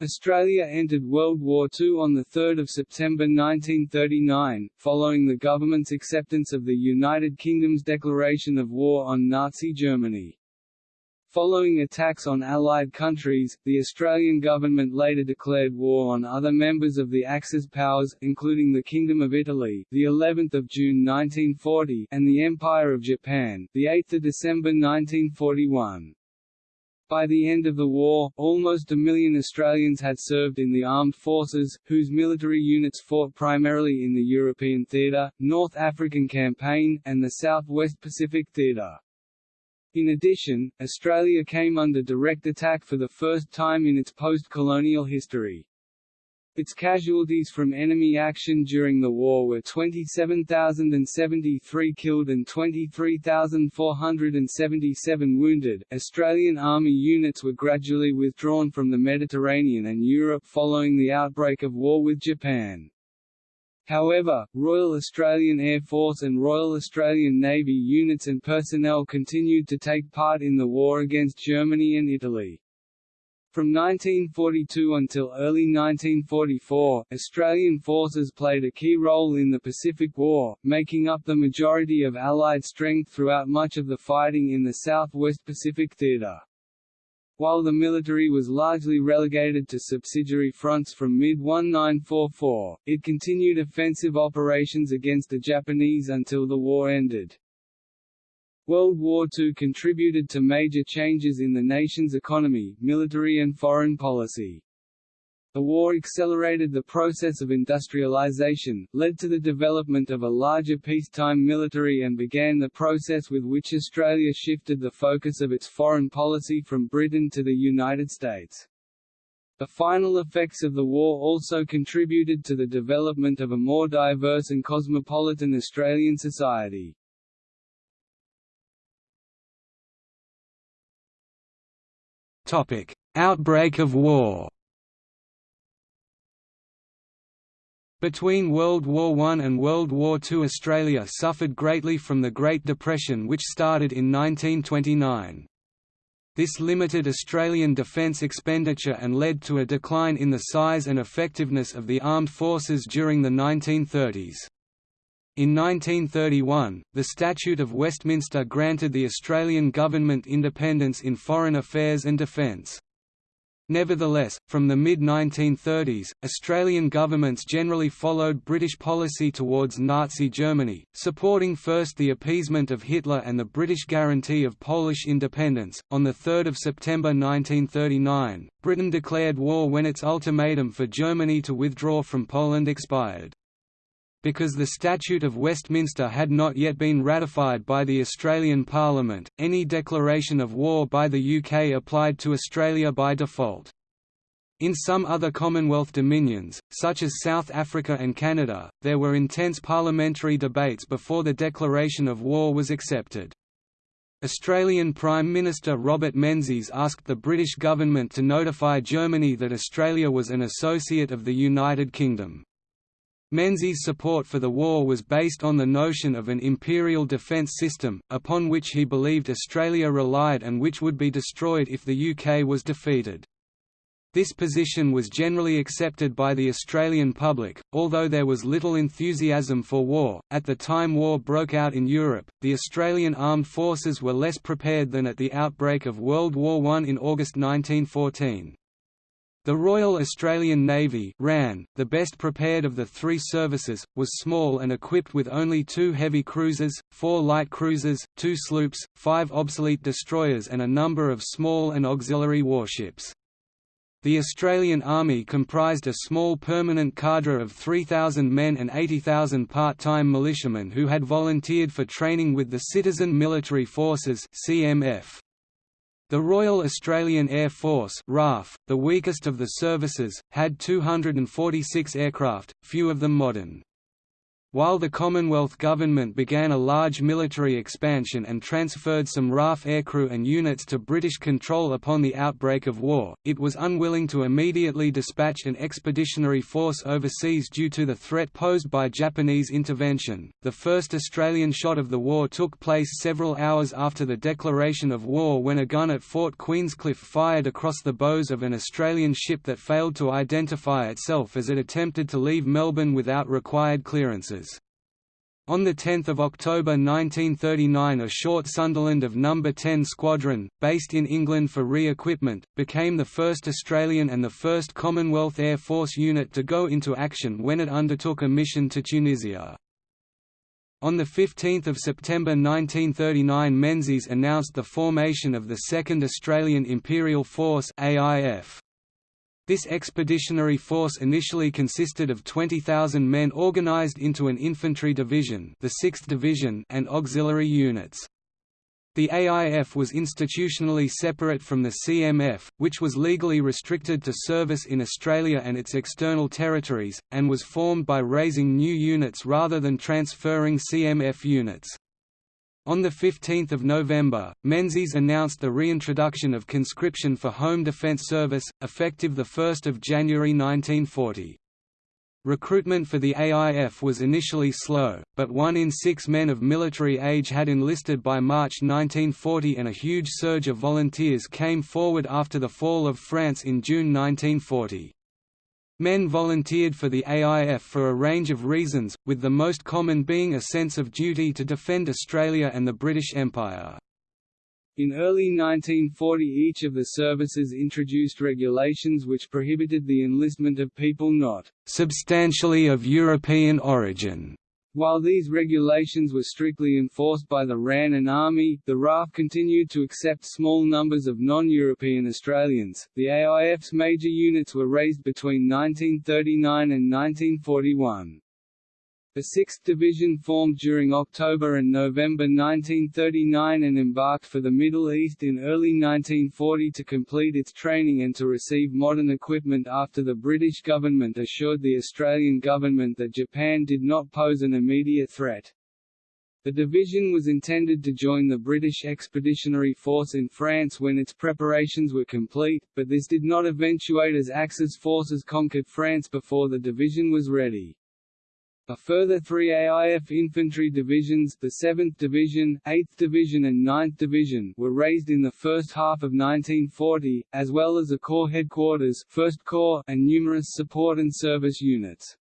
Australia entered World War II on 3 September 1939, following the government's acceptance of the United Kingdom's declaration of war on Nazi Germany. Following attacks on Allied countries, the Australian government later declared war on other members of the Axis powers, including the Kingdom of Italy, the 11th of June 1940, and the Empire of Japan, the 8th of December 1941. By the end of the war, almost a million Australians had served in the armed forces, whose military units fought primarily in the European Theatre, North African Campaign, and the South West Pacific Theatre. In addition, Australia came under direct attack for the first time in its post-colonial history. Its casualties from enemy action during the war were 27,073 killed and 23,477 wounded. Australian Army units were gradually withdrawn from the Mediterranean and Europe following the outbreak of war with Japan. However, Royal Australian Air Force and Royal Australian Navy units and personnel continued to take part in the war against Germany and Italy. From 1942 until early 1944, Australian forces played a key role in the Pacific War, making up the majority of Allied strength throughout much of the fighting in the Southwest Pacific Theatre. While the military was largely relegated to subsidiary fronts from mid-1944, it continued offensive operations against the Japanese until the war ended. World War II contributed to major changes in the nation's economy, military and foreign policy. The war accelerated the process of industrialization, led to the development of a larger peacetime military and began the process with which Australia shifted the focus of its foreign policy from Britain to the United States. The final effects of the war also contributed to the development of a more diverse and cosmopolitan Australian society. Topic: Outbreak of war. Between World War I and World War II Australia suffered greatly from the Great Depression which started in 1929. This limited Australian defence expenditure and led to a decline in the size and effectiveness of the armed forces during the 1930s. In 1931, the Statute of Westminster granted the Australian government independence in foreign affairs and defence. Nevertheless, from the mid-1930s, Australian governments generally followed British policy towards Nazi Germany, supporting first the appeasement of Hitler and the British guarantee of Polish independence. On 3 September 1939, Britain declared war when its ultimatum for Germany to withdraw from Poland expired. Because the Statute of Westminster had not yet been ratified by the Australian Parliament, any declaration of war by the UK applied to Australia by default. In some other Commonwealth dominions, such as South Africa and Canada, there were intense parliamentary debates before the declaration of war was accepted. Australian Prime Minister Robert Menzies asked the British government to notify Germany that Australia was an associate of the United Kingdom. Menzies' support for the war was based on the notion of an imperial defence system, upon which he believed Australia relied and which would be destroyed if the UK was defeated. This position was generally accepted by the Australian public, although there was little enthusiasm for war. At the time war broke out in Europe, the Australian armed forces were less prepared than at the outbreak of World War I in August 1914. The Royal Australian Navy RAN, the best prepared of the three services, was small and equipped with only two heavy cruisers, four light cruisers, two sloops, five obsolete destroyers and a number of small and auxiliary warships. The Australian Army comprised a small permanent cadre of 3,000 men and 80,000 part-time militiamen who had volunteered for training with the Citizen Military Forces CMF. The Royal Australian Air Force RAAF, the weakest of the services, had 246 aircraft, few of them modern. While the Commonwealth government began a large military expansion and transferred some RAAF aircrew and units to British control upon the outbreak of war, it was unwilling to immediately dispatch an expeditionary force overseas due to the threat posed by Japanese intervention. The first Australian shot of the war took place several hours after the declaration of war when a gun at Fort Queenscliff fired across the bows of an Australian ship that failed to identify itself as it attempted to leave Melbourne without required clearances. On 10 October 1939 a short Sunderland of No. 10 Squadron, based in England for re-equipment, became the first Australian and the first Commonwealth Air Force unit to go into action when it undertook a mission to Tunisia. On 15 September 1939 Menzies announced the formation of the 2nd Australian Imperial Force AIF. This expeditionary force initially consisted of 20,000 men organised into an infantry division, the 6th Division, and auxiliary units. The AIF was institutionally separate from the CMF, which was legally restricted to service in Australia and its external territories, and was formed by raising new units rather than transferring CMF units. On 15 November, Menzies announced the reintroduction of conscription for Home Defence Service, effective 1 January 1940. Recruitment for the AIF was initially slow, but one in six men of military age had enlisted by March 1940 and a huge surge of volunteers came forward after the fall of France in June 1940. Men volunteered for the AIF for a range of reasons, with the most common being a sense of duty to defend Australia and the British Empire. In early 1940 each of the services introduced regulations which prohibited the enlistment of people not «substantially of European origin» While these regulations were strictly enforced by the RAN and Army, the RAAF continued to accept small numbers of non-European Australians. The AIF's major units were raised between 1939 and 1941. The 6th Division formed during October and November 1939 and embarked for the Middle East in early 1940 to complete its training and to receive modern equipment after the British government assured the Australian government that Japan did not pose an immediate threat. The division was intended to join the British Expeditionary Force in France when its preparations were complete, but this did not eventuate as Axis forces conquered France before the division was ready. A further three AIF infantry divisions the 7th Division, 8th Division and 9th Division were raised in the first half of 1940, as well as a Corps headquarters 1st Corps and numerous support and service units.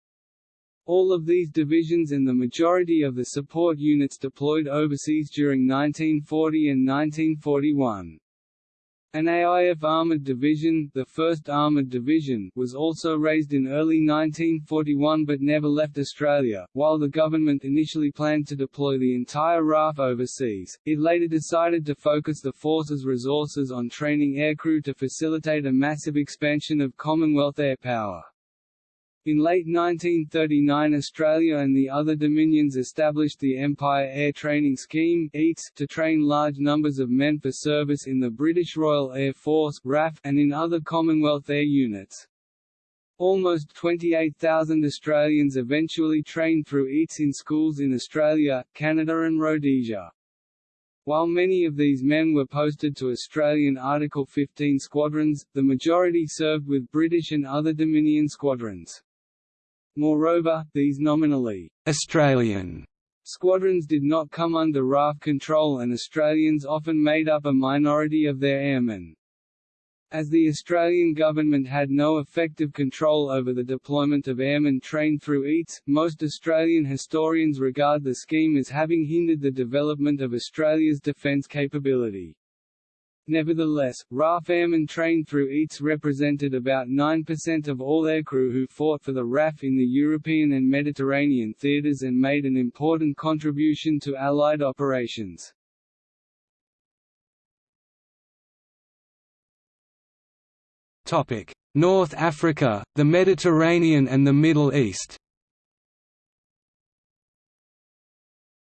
All of these divisions and the majority of the support units deployed overseas during 1940 and 1941. An AIF Armoured Division, the 1st Armoured Division, was also raised in early 1941 but never left Australia. While the government initially planned to deploy the entire RAAF overseas, it later decided to focus the force's resources on training aircrew to facilitate a massive expansion of Commonwealth air power. In late 1939 Australia and the other Dominions established the Empire Air Training Scheme to train large numbers of men for service in the British Royal Air Force RAF and in other Commonwealth air units. Almost 28,000 Australians eventually trained through EATS in schools in Australia, Canada and Rhodesia. While many of these men were posted to Australian Article 15 squadrons, the majority served with British and other Dominion squadrons. Moreover, these nominally Australian squadrons did not come under RAAF control and Australians often made up a minority of their airmen. As the Australian government had no effective control over the deployment of airmen trained through EATS, most Australian historians regard the scheme as having hindered the development of Australia's defence capability. Nevertheless, RAAF airmen trained through EATS represented about 9% of all aircrew who fought for the RAF in the European and Mediterranean theatres and made an important contribution to Allied operations. North Africa, the Mediterranean and the Middle East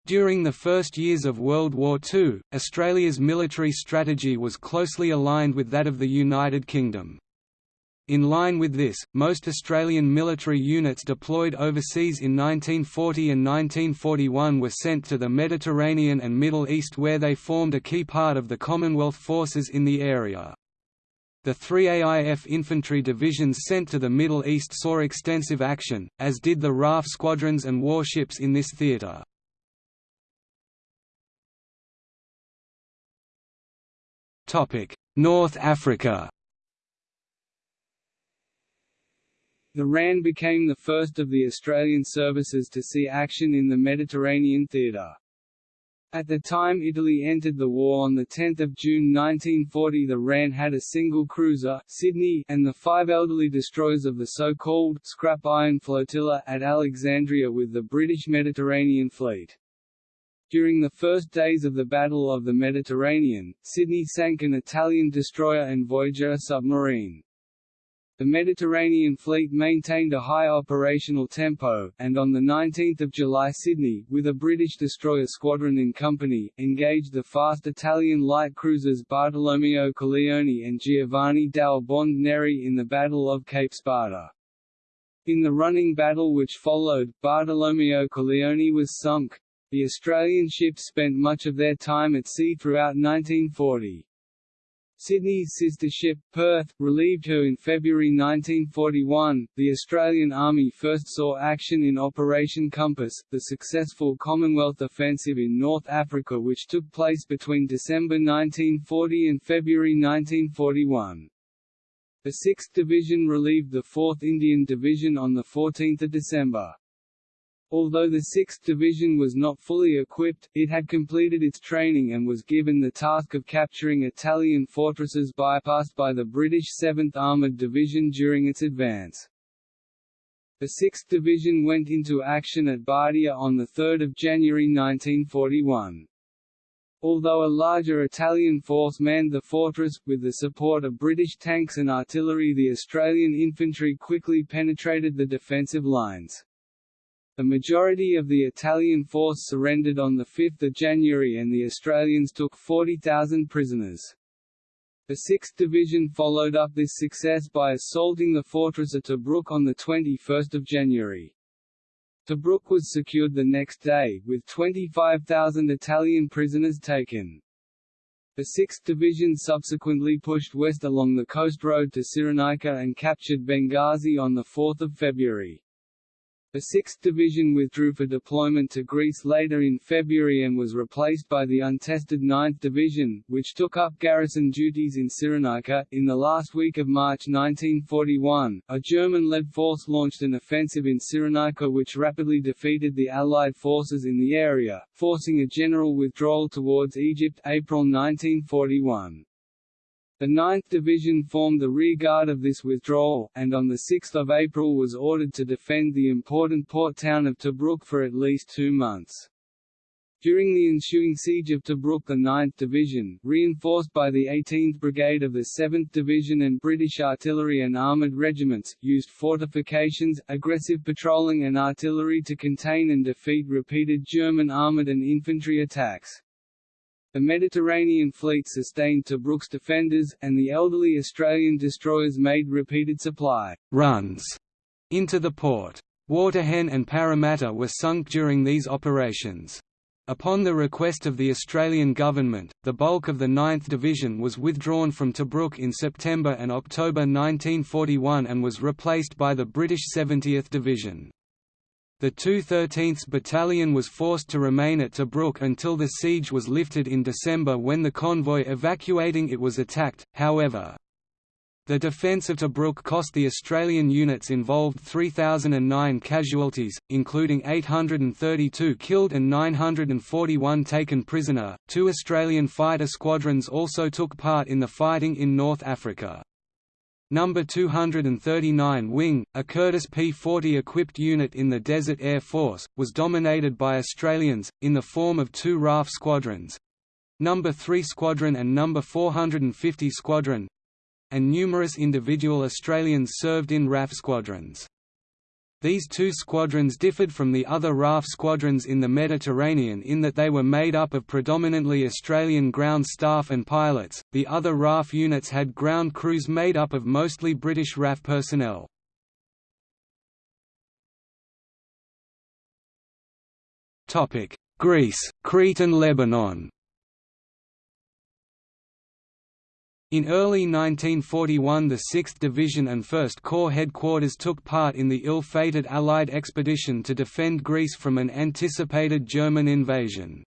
During the first years of World War II, Australia's military strategy was closely aligned with that of the United Kingdom. In line with this, most Australian military units deployed overseas in 1940 and 1941 were sent to the Mediterranean and Middle East where they formed a key part of the Commonwealth forces in the area. The three AIF infantry divisions sent to the Middle East saw extensive action, as did the RAAF squadrons and warships in this theatre. North Africa The RAN became the first of the Australian services to see action in the Mediterranean theatre. At the time Italy entered the war on 10 June 1940 the RAN had a single cruiser Sydney and the five elderly destroyers of the so-called «scrap iron flotilla» at Alexandria with the British Mediterranean Fleet. During the first days of the Battle of the Mediterranean, Sydney sank an Italian destroyer and Voyager submarine. The Mediterranean Fleet maintained a high operational tempo, and on 19 July Sydney, with a British destroyer squadron in company, engaged the fast Italian light cruisers Bartolomeo Colleoni and Giovanni delle Bande Nere in the Battle of Cape Spada. In the running battle which followed, Bartolomeo Colleoni was sunk. The Australian ships spent much of their time at sea throughout 1940. Sydney's sister ship, Perth, relieved her in February 1941. The Australian Army first saw action in Operation Compass, the successful Commonwealth offensive in North Africa which took place between December 1940 and February 1941. The 6th Division relieved the 4th Indian Division on 14 December. Although the 6th Division was not fully equipped, it had completed its training and was given the task of capturing Italian fortresses bypassed by the British 7th Armoured Division during its advance. The 6th Division went into action at Bardia on 3 January 1941. Although a larger Italian force manned the fortress, with the support of British tanks and artillery the Australian infantry quickly penetrated the defensive lines. The majority of the Italian force surrendered on 5 January and the Australians took 40,000 prisoners. The 6th Division followed up this success by assaulting the fortress of Tobruk on 21 January. Tobruk was secured the next day, with 25,000 Italian prisoners taken. The 6th Division subsequently pushed west along the coast road to Cyrenaica and captured Benghazi on 4 February. The 6th Division withdrew for deployment to Greece later in February and was replaced by the untested 9th Division, which took up garrison duties in Cyrenaica. In the last week of March 1941, a German-led force launched an offensive in Cyrenaica which rapidly defeated the Allied forces in the area, forcing a general withdrawal towards Egypt April 1941. The 9th Division formed the rearguard of this withdrawal, and on 6 April was ordered to defend the important port town of Tobruk for at least two months. During the ensuing siege of Tobruk the 9th Division, reinforced by the 18th Brigade of the 7th Division and British artillery and armoured regiments, used fortifications, aggressive patrolling and artillery to contain and defeat repeated German armoured and infantry attacks. The Mediterranean fleet sustained Tobruk's defenders, and the elderly Australian destroyers made repeated supply runs into the port. Waterhen and Parramatta were sunk during these operations. Upon the request of the Australian government, the bulk of the 9th Division was withdrawn from Tobruk in September and October 1941 and was replaced by the British 70th Division. The 213th Battalion was forced to remain at Tobruk until the siege was lifted in December when the convoy evacuating it was attacked, however. The defence of Tobruk cost the Australian units involved 3,009 casualties, including 832 killed and 941 taken prisoner. Two Australian fighter squadrons also took part in the fighting in North Africa. Number 239 Wing, a Curtiss P-40 equipped unit in the Desert Air Force, was dominated by Australians, in the form of two RAAF squadrons Number 3 Squadron and Number 450 Squadron and numerous individual Australians served in RAF squadrons. These two squadrons differed from the other RAAF squadrons in the Mediterranean in that they were made up of predominantly Australian ground staff and pilots, the other RAAF units had ground crews made up of mostly British RAF personnel. Greece, Crete and Lebanon In early 1941 the 6th Division and 1st Corps headquarters took part in the ill-fated Allied expedition to defend Greece from an anticipated German invasion.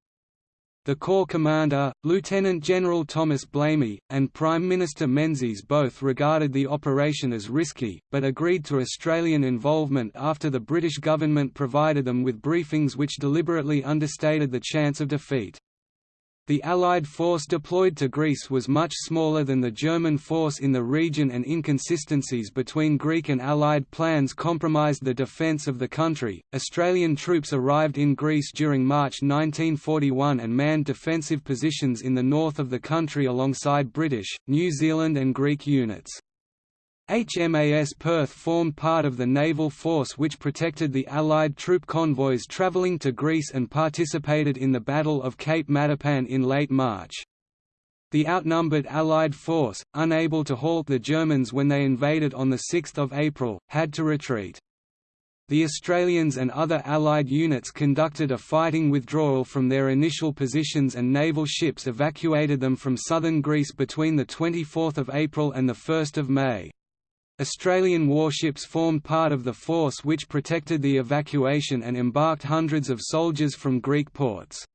The Corps commander, Lieutenant General Thomas Blamey, and Prime Minister Menzies both regarded the operation as risky, but agreed to Australian involvement after the British government provided them with briefings which deliberately understated the chance of defeat. The Allied force deployed to Greece was much smaller than the German force in the region and inconsistencies between Greek and Allied plans compromised the defence of the country. Australian troops arrived in Greece during March 1941 and manned defensive positions in the north of the country alongside British, New Zealand, and Greek units. HMAS Perth formed part of the naval force which protected the Allied troop convoys travelling to Greece and participated in the Battle of Cape Matapan in late March. The outnumbered Allied force, unable to halt the Germans when they invaded on 6 April, had to retreat. The Australians and other Allied units conducted a fighting withdrawal from their initial positions and naval ships evacuated them from southern Greece between 24 April and 1 May. Australian warships formed part of the force which protected the evacuation and embarked hundreds of soldiers from Greek ports.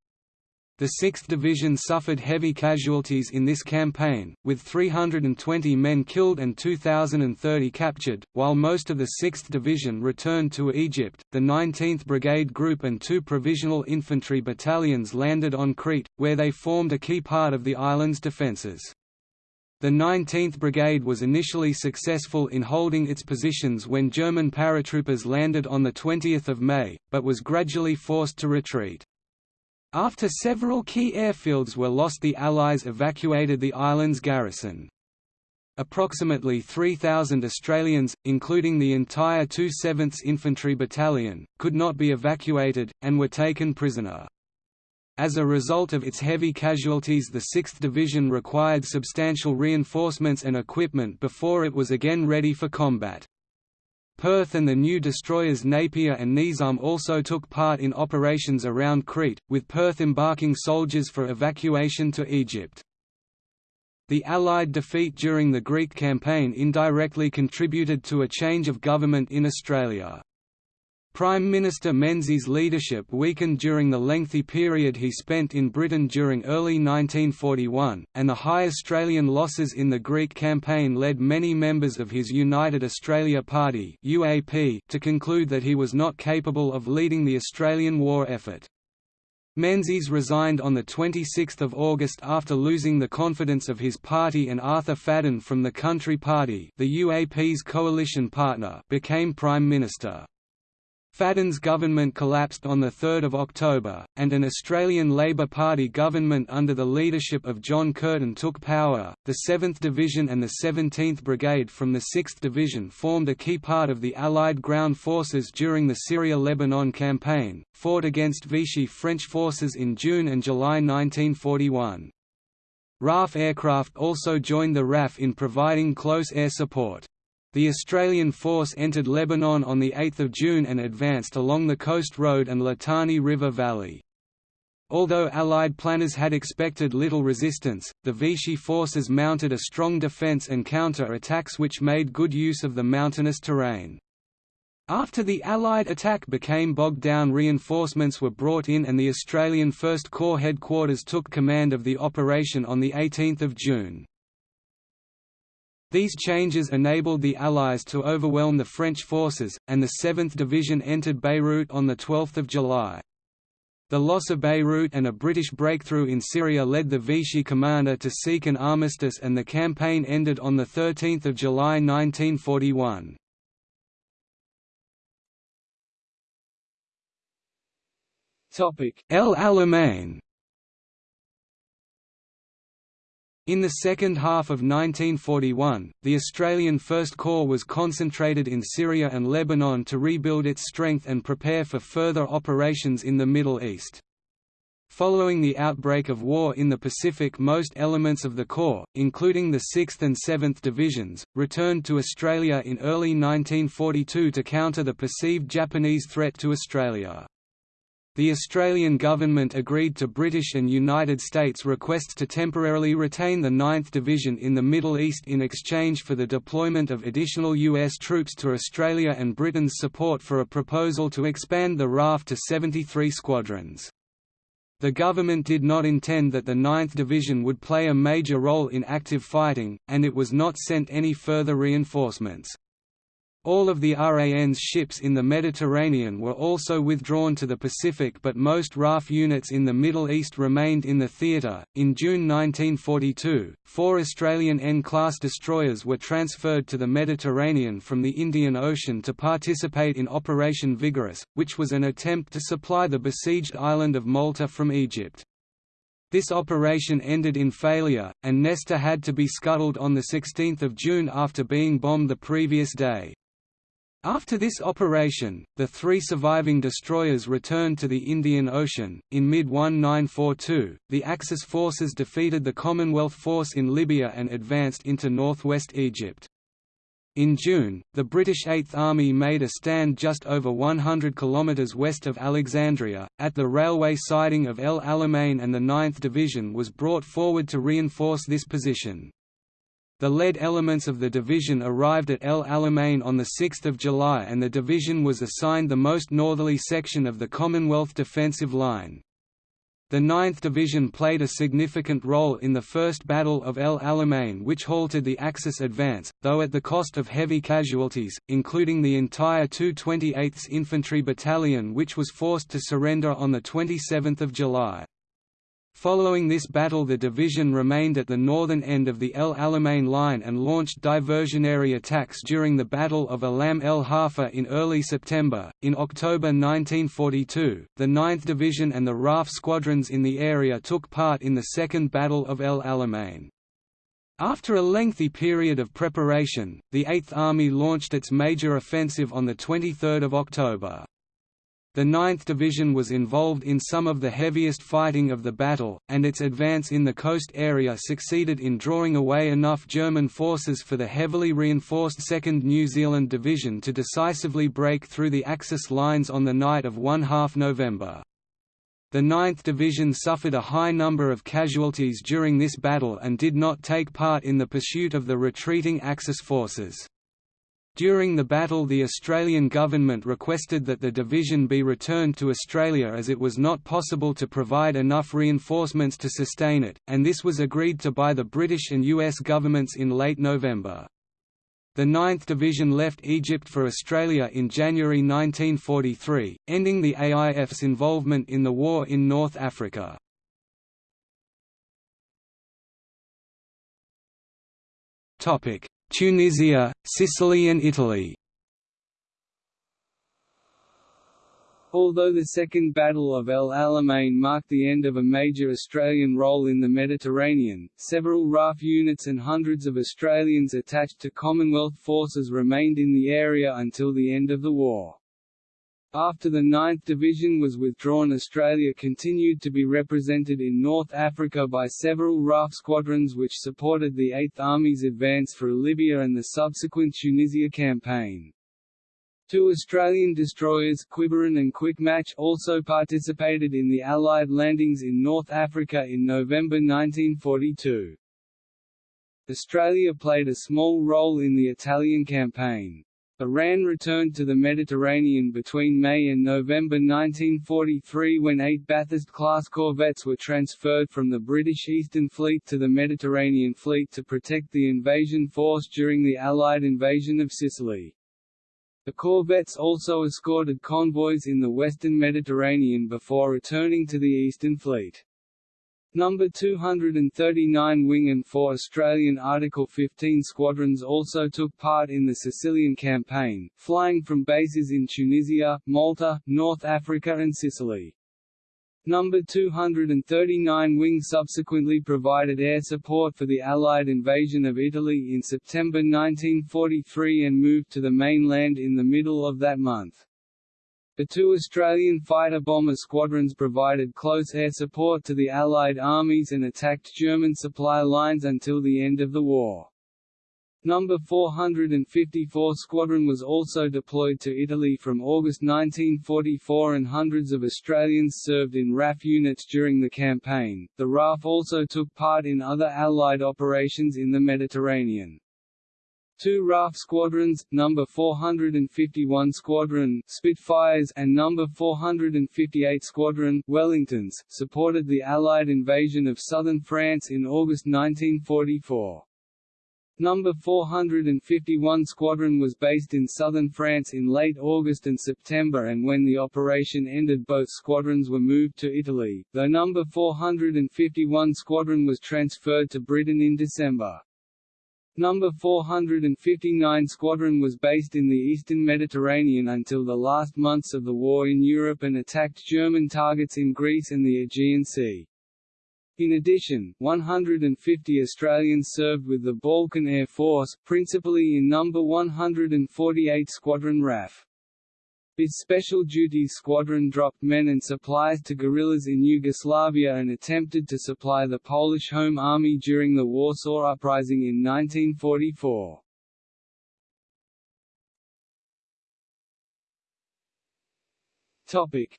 The 6th Division suffered heavy casualties in this campaign, with 320 men killed and 2,030 captured, while most of the 6th Division returned to Egypt. The 19th Brigade Group and two provisional infantry battalions landed on Crete, where they formed a key part of the island's defences. The 19th Brigade was initially successful in holding its positions when German paratroopers landed on 20 May, but was gradually forced to retreat. After several key airfields were lost the Allies evacuated the island's garrison. Approximately 3,000 Australians, including the entire 2 7th Infantry Battalion, could not be evacuated, and were taken prisoner. As a result of its heavy casualties the 6th Division required substantial reinforcements and equipment before it was again ready for combat. Perth and the new destroyers Napier and Nizam also took part in operations around Crete, with Perth embarking soldiers for evacuation to Egypt. The Allied defeat during the Greek campaign indirectly contributed to a change of government in Australia. Prime Minister Menzies' leadership weakened during the lengthy period he spent in Britain during early 1941, and the high Australian losses in the Greek campaign led many members of his United Australia Party (UAP) to conclude that he was not capable of leading the Australian war effort. Menzies resigned on 26 August after losing the confidence of his party and Arthur Fadden from the Country Party the UAP's coalition partner became Prime Minister. Fadden's government collapsed on 3 October, and an Australian Labor Party government under the leadership of John Curtin took power. The 7th Division and the 17th Brigade from the 6th Division formed a key part of the Allied ground forces during the Syria-Lebanon campaign, fought against Vichy French forces in June and July 1941. RAAF aircraft also joined the RAF in providing close air support. The Australian force entered Lebanon on 8 June and advanced along the Coast Road and Litani River Valley. Although Allied planners had expected little resistance, the Vichy forces mounted a strong defence and counter-attacks which made good use of the mountainous terrain. After the Allied attack became bogged down reinforcements were brought in and the Australian First Corps headquarters took command of the operation on 18 June. These changes enabled the Allies to overwhelm the French forces, and the 7th Division entered Beirut on 12 July. The loss of Beirut and a British breakthrough in Syria led the Vichy commander to seek an armistice and the campaign ended on 13 July 1941. El Alamein In the second half of 1941, the Australian First Corps was concentrated in Syria and Lebanon to rebuild its strength and prepare for further operations in the Middle East. Following the outbreak of war in the Pacific most elements of the Corps, including the 6th and 7th Divisions, returned to Australia in early 1942 to counter the perceived Japanese threat to Australia. The Australian government agreed to British and United States requests to temporarily retain the 9th Division in the Middle East in exchange for the deployment of additional U.S. troops to Australia and Britain's support for a proposal to expand the RAAF to 73 squadrons. The government did not intend that the 9th Division would play a major role in active fighting, and it was not sent any further reinforcements. All of the RAN's ships in the Mediterranean were also withdrawn to the Pacific, but most RAAF units in the Middle East remained in the theatre. In June 1942, four Australian N class destroyers were transferred to the Mediterranean from the Indian Ocean to participate in Operation Vigorous, which was an attempt to supply the besieged island of Malta from Egypt. This operation ended in failure, and Nestor had to be scuttled on 16 June after being bombed the previous day. After this operation, the three surviving destroyers returned to the Indian Ocean. In mid 1942, the Axis forces defeated the Commonwealth force in Libya and advanced into northwest Egypt. In June, the British Eighth Army made a stand just over 100 km west of Alexandria, at the railway siding of El Alamein and the 9th Division was brought forward to reinforce this position. The lead elements of the division arrived at El Alamein on 6 July and the division was assigned the most northerly section of the Commonwealth defensive line. The 9th Division played a significant role in the First Battle of El Alamein which halted the Axis advance, though at the cost of heavy casualties, including the entire 228th Infantry Battalion which was forced to surrender on 27 July. Following this battle the division remained at the northern end of the El Alamein line and launched diversionary attacks during the Battle of Alam el Hafa in early September. In October 1942, the 9th Division and the RAAF squadrons in the area took part in the Second Battle of El Alamein. After a lengthy period of preparation, the Eighth Army launched its major offensive on 23 October. The 9th Division was involved in some of the heaviest fighting of the battle, and its advance in the coast area succeeded in drawing away enough German forces for the heavily reinforced 2nd New Zealand Division to decisively break through the Axis lines on the night of 1 half November. The 9th Division suffered a high number of casualties during this battle and did not take part in the pursuit of the retreating Axis forces. During the battle the Australian government requested that the division be returned to Australia as it was not possible to provide enough reinforcements to sustain it, and this was agreed to by the British and US governments in late November. The 9th Division left Egypt for Australia in January 1943, ending the AIF's involvement in the war in North Africa. Tunisia, Sicily and Italy Although the Second Battle of El Alamein marked the end of a major Australian role in the Mediterranean, several RAAF units and hundreds of Australians attached to Commonwealth forces remained in the area until the end of the war. After the 9th Division was withdrawn Australia continued to be represented in North Africa by several RAAF squadrons which supported the 8th Army's advance through Libya and the subsequent Tunisia campaign. Two Australian destroyers Quiberon and Quickmatch also participated in the Allied landings in North Africa in November 1942. Australia played a small role in the Italian campaign. RAN returned to the Mediterranean between May and November 1943 when eight Bathurst-class corvettes were transferred from the British Eastern Fleet to the Mediterranean Fleet to protect the invasion force during the Allied invasion of Sicily. The corvettes also escorted convoys in the western Mediterranean before returning to the Eastern Fleet. Number 239 Wing and four Australian Article 15 squadrons also took part in the Sicilian campaign, flying from bases in Tunisia, Malta, North Africa and Sicily. No. 239 Wing subsequently provided air support for the Allied invasion of Italy in September 1943 and moved to the mainland in the middle of that month. The two Australian fighter-bomber squadrons provided close air support to the Allied armies and attacked German supply lines until the end of the war. No. 454 Squadron was also deployed to Italy from August 1944 and hundreds of Australians served in RAF units during the campaign. The RAAF also took part in other Allied operations in the Mediterranean. Two RAAF squadrons, No. 451 Squadron Spitfires and No. 458 Squadron Wellingtons, supported the Allied invasion of southern France in August 1944. No. 451 Squadron was based in southern France in late August and September and when the operation ended both squadrons were moved to Italy, though No. 451 Squadron was transferred to Britain in December. No. 459 Squadron was based in the eastern Mediterranean until the last months of the war in Europe and attacked German targets in Greece and the Aegean Sea. In addition, 150 Australians served with the Balkan Air Force, principally in No. 148 Squadron RAF. Its Special Duty Squadron dropped men and supplies to guerrillas in Yugoslavia and attempted to supply the Polish Home Army during the Warsaw Uprising in 1944.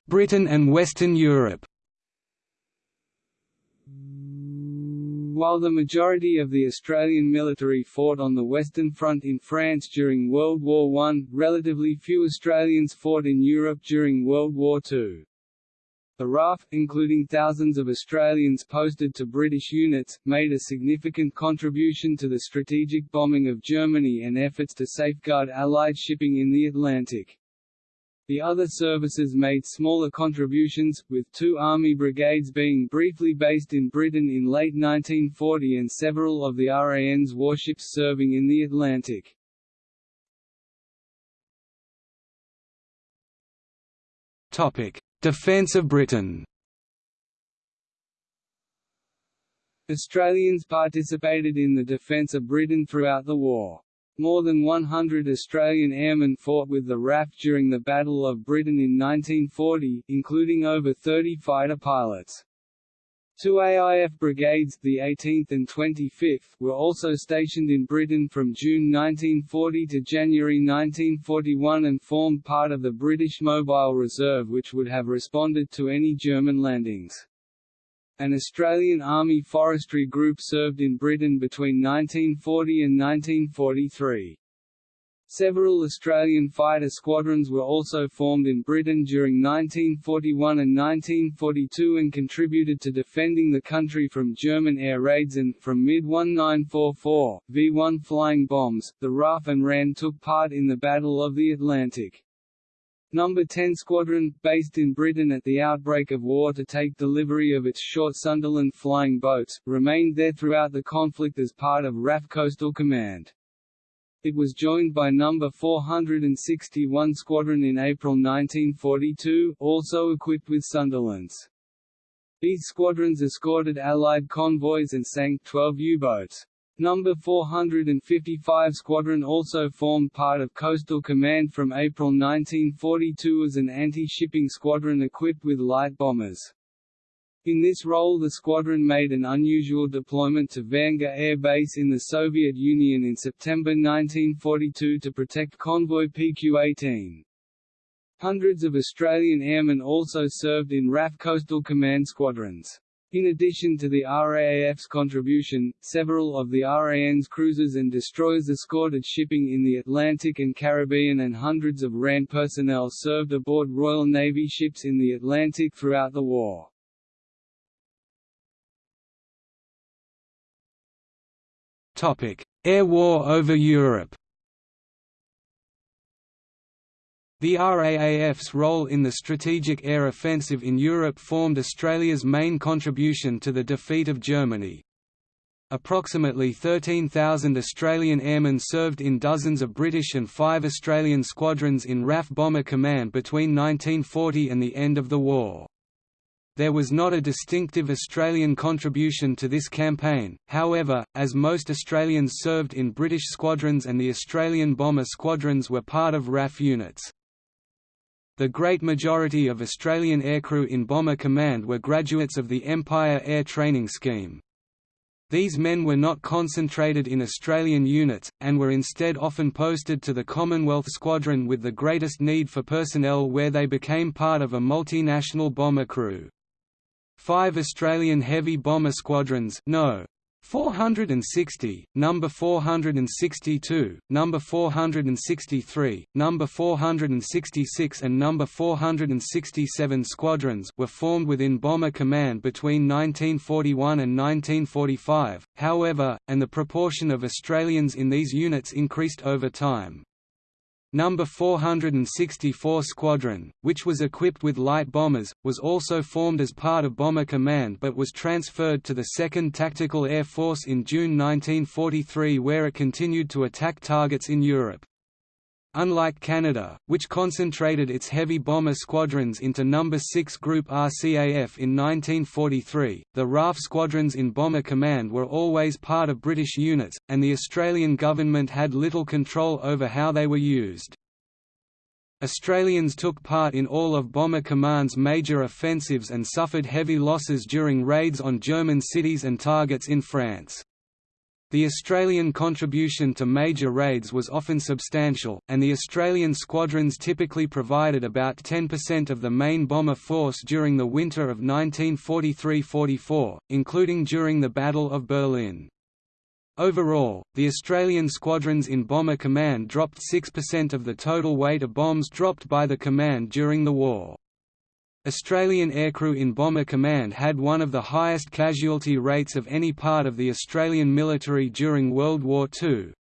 Britain and Western Europe While the majority of the Australian military fought on the Western Front in France during World War I, relatively few Australians fought in Europe during World War II. The RAAF, including thousands of Australians posted to British units, made a significant contribution to the strategic bombing of Germany and efforts to safeguard Allied shipping in the Atlantic. The other services made smaller contributions, with two Army brigades being briefly based in Britain in late 1940 and several of the RAN's warships serving in the Atlantic. Defence of Britain Australians participated in the defence of Britain throughout the war. More than 100 Australian airmen fought with the RAF during the Battle of Britain in 1940, including over 30 fighter pilots. Two AIF brigades, the 18th and 25th, were also stationed in Britain from June 1940 to January 1941 and formed part of the British Mobile Reserve which would have responded to any German landings. An Australian Army forestry group served in Britain between 1940 and 1943. Several Australian fighter squadrons were also formed in Britain during 1941 and 1942 and contributed to defending the country from German air raids and, from mid-1944, V-1 flying bombs, the RAAF and RAN took part in the Battle of the Atlantic. No. 10 Squadron, based in Britain at the outbreak of war to take delivery of its short Sunderland flying boats, remained there throughout the conflict as part of RAF Coastal Command. It was joined by No. 461 Squadron in April 1942, also equipped with Sunderlands. These squadrons escorted Allied convoys and sank 12 U-boats. No. 455 Squadron also formed part of Coastal Command from April 1942 as an anti-shipping squadron equipped with light bombers. In this role the squadron made an unusual deployment to Vaenga Air Base in the Soviet Union in September 1942 to protect convoy PQ-18. Hundreds of Australian airmen also served in RAF Coastal Command squadrons. In addition to the RAAF's contribution, several of the RAN's cruisers and destroyers escorted shipping in the Atlantic and Caribbean and hundreds of RAN personnel served aboard Royal Navy ships in the Atlantic throughout the war. Air war over Europe The RAAF's role in the strategic air offensive in Europe formed Australia's main contribution to the defeat of Germany. Approximately 13,000 Australian airmen served in dozens of British and five Australian squadrons in RAF Bomber Command between 1940 and the end of the war. there was not a distinctive Australian contribution to this campaign, however, as most Australians served in British squadrons and the Australian bomber squadrons were part of RAF units. The great majority of Australian aircrew in Bomber Command were graduates of the Empire Air Training Scheme. These men were not concentrated in Australian units, and were instead often posted to the Commonwealth Squadron with the greatest need for personnel where they became part of a multinational bomber crew. Five Australian heavy bomber squadrons no. 460, number 462, number 463, number 466 and number 467 squadrons were formed within Bomber Command between 1941 and 1945, however, and the proportion of Australians in these units increased over time. Number 464 Squadron, which was equipped with light bombers, was also formed as part of Bomber Command but was transferred to the 2nd Tactical Air Force in June 1943 where it continued to attack targets in Europe. Unlike Canada, which concentrated its heavy bomber squadrons into No. 6 Group RCAF in 1943, the RAAF squadrons in Bomber Command were always part of British units, and the Australian government had little control over how they were used. Australians took part in all of Bomber Command's major offensives and suffered heavy losses during raids on German cities and targets in France. The Australian contribution to major raids was often substantial, and the Australian squadrons typically provided about 10% of the main bomber force during the winter of 1943–44, including during the Battle of Berlin. Overall, the Australian squadrons in Bomber Command dropped 6% of the total weight of bombs dropped by the command during the war. Australian aircrew in Bomber Command had one of the highest casualty rates of any part of the Australian military during World War II.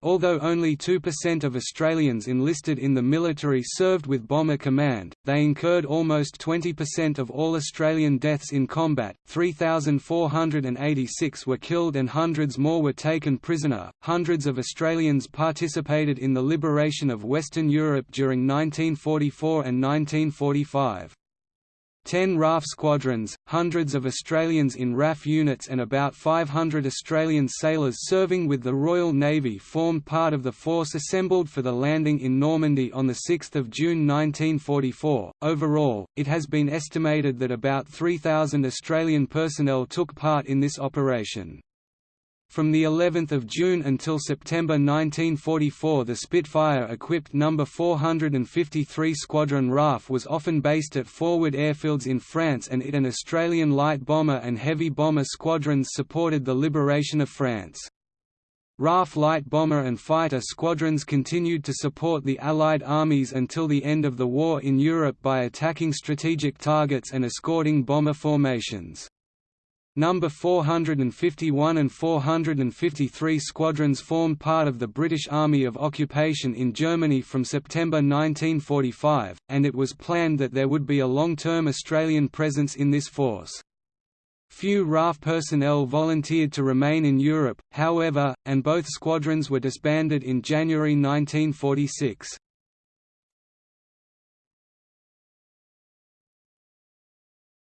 Although only 2% of Australians enlisted in the military served with Bomber Command, they incurred almost 20% of all Australian deaths in combat. 3,486 were killed and hundreds more were taken prisoner. Hundreds of Australians participated in the liberation of Western Europe during 1944 and 1945. Ten RAAF squadrons, hundreds of Australians in RAF units and about 500 Australian sailors serving with the Royal Navy formed part of the force assembled for the landing in Normandy on 6 June 1944. Overall, it has been estimated that about 3,000 Australian personnel took part in this operation. From the 11th of June until September 1944 the Spitfire-equipped No. 453 Squadron RAAF was often based at forward airfields in France and it and Australian light bomber and heavy bomber squadrons supported the liberation of France. RAAF light bomber and fighter squadrons continued to support the Allied armies until the end of the war in Europe by attacking strategic targets and escorting bomber formations. Number 451 and 453 squadrons formed part of the British Army of Occupation in Germany from September 1945, and it was planned that there would be a long-term Australian presence in this force. Few RAAF personnel volunteered to remain in Europe, however, and both squadrons were disbanded in January 1946.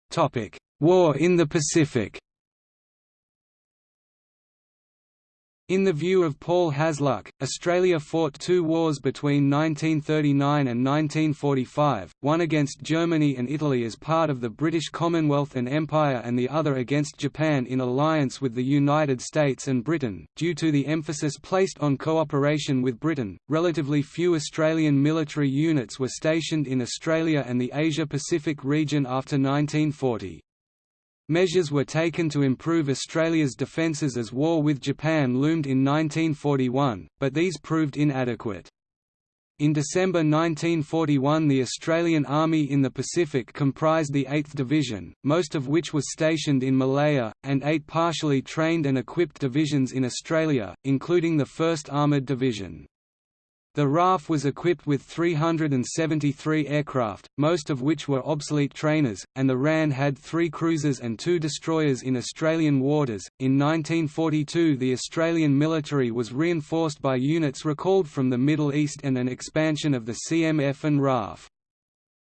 Topic: War in the Pacific In the view of Paul Hasluck, Australia fought two wars between 1939 and 1945, one against Germany and Italy as part of the British Commonwealth and Empire and the other against Japan in alliance with the United States and Britain. Due to the emphasis placed on cooperation with Britain, relatively few Australian military units were stationed in Australia and the Asia-Pacific region after 1940. Measures were taken to improve Australia's defences as war with Japan loomed in 1941, but these proved inadequate. In December 1941 the Australian Army in the Pacific comprised the 8th Division, most of which was stationed in Malaya, and eight partially trained and equipped divisions in Australia, including the 1st Armoured Division. The RAAF was equipped with 373 aircraft, most of which were obsolete trainers, and the RAN had three cruisers and two destroyers in Australian waters. In 1942, the Australian military was reinforced by units recalled from the Middle East and an expansion of the CMF and RAAF.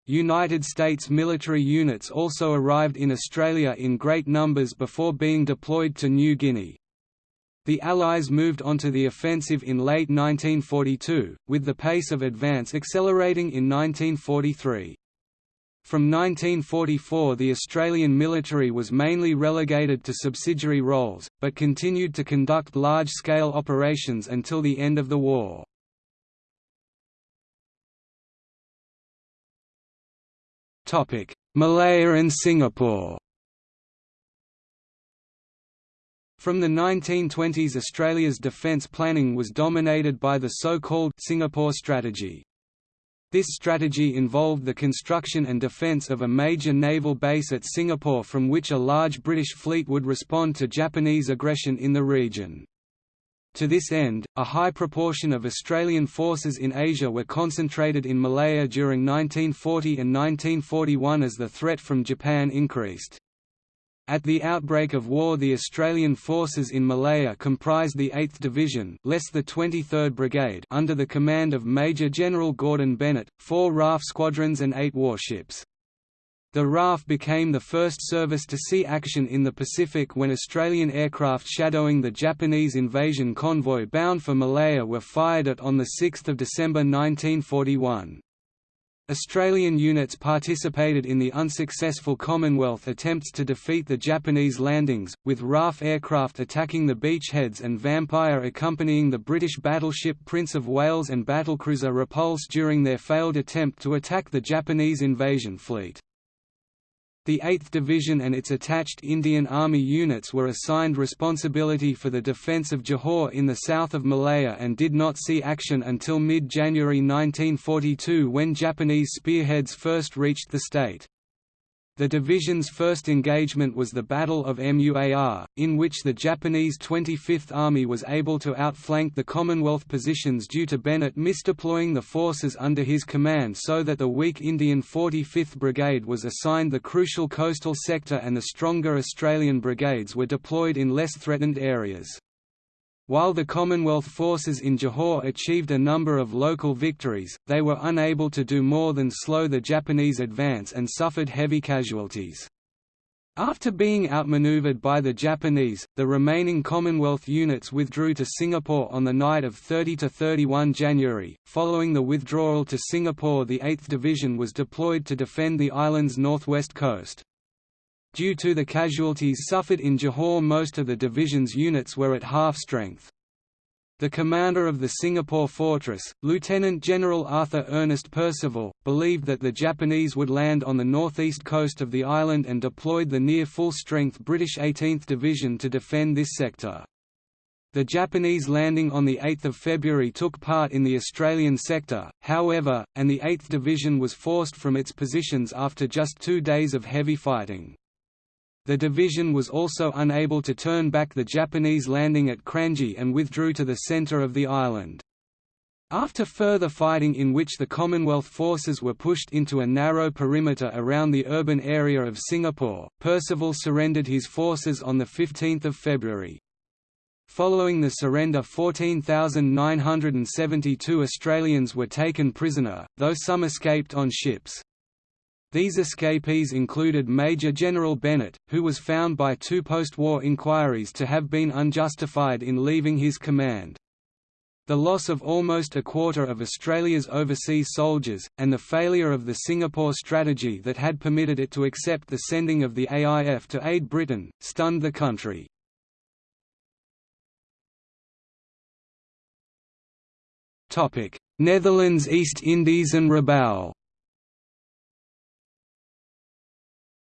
United States military units also arrived in Australia in great numbers before being deployed to New Guinea. The Allies moved onto the offensive in late 1942, with the pace of advance accelerating in 1943. From 1944 the Australian military was mainly relegated to subsidiary roles, but continued to conduct large-scale operations until the end of the war. Malaya and Singapore From the 1920s Australia's defence planning was dominated by the so-called Singapore Strategy. This strategy involved the construction and defence of a major naval base at Singapore from which a large British fleet would respond to Japanese aggression in the region. To this end, a high proportion of Australian forces in Asia were concentrated in Malaya during 1940 and 1941 as the threat from Japan increased. At the outbreak of war the Australian forces in Malaya comprised the 8th Division less the 23rd Brigade under the command of Major General Gordon Bennett, four RAAF squadrons and eight warships. The RAAF became the first service to see action in the Pacific when Australian aircraft shadowing the Japanese invasion convoy bound for Malaya were fired at on 6 December 1941. Australian units participated in the unsuccessful Commonwealth attempts to defeat the Japanese landings, with RAAF aircraft attacking the beachheads and Vampire accompanying the British battleship Prince of Wales and battlecruiser Repulse during their failed attempt to attack the Japanese invasion fleet. The 8th Division and its attached Indian Army units were assigned responsibility for the defence of Johor in the south of Malaya and did not see action until mid-January 1942 when Japanese spearheads first reached the state. The division's first engagement was the Battle of Muar, in which the Japanese 25th Army was able to outflank the Commonwealth positions due to Bennett misdeploying the forces under his command so that the weak Indian 45th Brigade was assigned the crucial coastal sector and the stronger Australian brigades were deployed in less threatened areas. While the Commonwealth forces in Johor achieved a number of local victories, they were unable to do more than slow the Japanese advance and suffered heavy casualties. After being outmaneuvered by the Japanese, the remaining Commonwealth units withdrew to Singapore on the night of 30–31 January. Following the withdrawal to Singapore the 8th Division was deployed to defend the island's northwest coast. Due to the casualties suffered in Johor most of the division's units were at half strength. The commander of the Singapore fortress, Lieutenant General Arthur Ernest Percival, believed that the Japanese would land on the northeast coast of the island and deployed the near full-strength British 18th Division to defend this sector. The Japanese landing on 8 February took part in the Australian sector, however, and the 8th Division was forced from its positions after just two days of heavy fighting. The division was also unable to turn back the Japanese landing at Kranji and withdrew to the centre of the island. After further fighting in which the Commonwealth forces were pushed into a narrow perimeter around the urban area of Singapore, Percival surrendered his forces on 15 February. Following the surrender 14,972 Australians were taken prisoner, though some escaped on ships. These escapees included Major General Bennett, who was found by two post-war inquiries to have been unjustified in leaving his command. The loss of almost a quarter of Australia's overseas soldiers, and the failure of the Singapore strategy that had permitted it to accept the sending of the AIF to aid Britain, stunned the country. Netherlands East Indies and Rabaul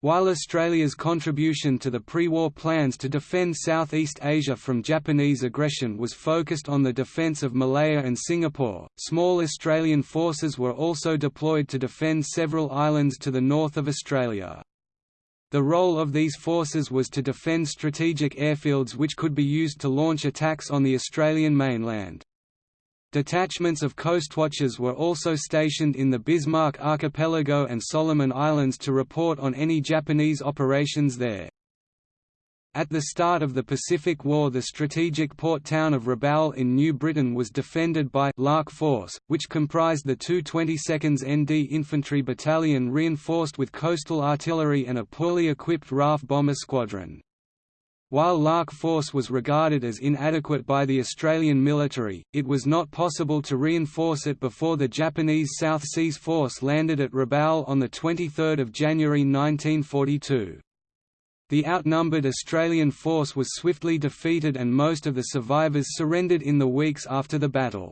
While Australia's contribution to the pre-war plans to defend Southeast Asia from Japanese aggression was focused on the defence of Malaya and Singapore, small Australian forces were also deployed to defend several islands to the north of Australia. The role of these forces was to defend strategic airfields which could be used to launch attacks on the Australian mainland. Detachments of coastwatchers were also stationed in the Bismarck Archipelago and Solomon Islands to report on any Japanese operations there. At the start of the Pacific War the strategic port town of Rabaul in New Britain was defended by Lark Force, which comprised the 2 22nd ND Infantry Battalion reinforced with coastal artillery and a poorly equipped RAAF bomber squadron. While Lark Force was regarded as inadequate by the Australian military, it was not possible to reinforce it before the Japanese South Seas Force landed at Rabaul on 23 January 1942. The outnumbered Australian force was swiftly defeated and most of the survivors surrendered in the weeks after the battle.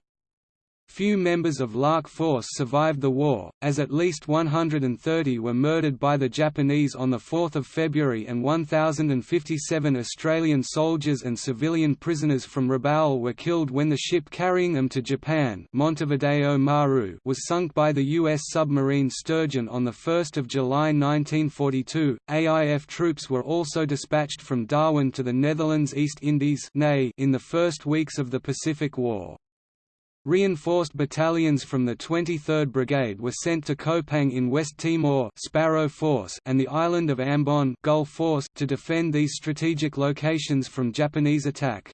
Few members of Lark Force survived the war, as at least 130 were murdered by the Japanese on 4 February and 1,057 Australian soldiers and civilian prisoners from Rabaul were killed when the ship carrying them to Japan Montevideo Maru was sunk by the U.S. submarine Sturgeon on 1 July 1942. AIF troops were also dispatched from Darwin to the Netherlands East Indies in the first weeks of the Pacific War. Reinforced battalions from the 23rd Brigade were sent to Koepang in West Timor Sparrow Force and the island of Ambon Gull Force to defend these strategic locations from Japanese attack.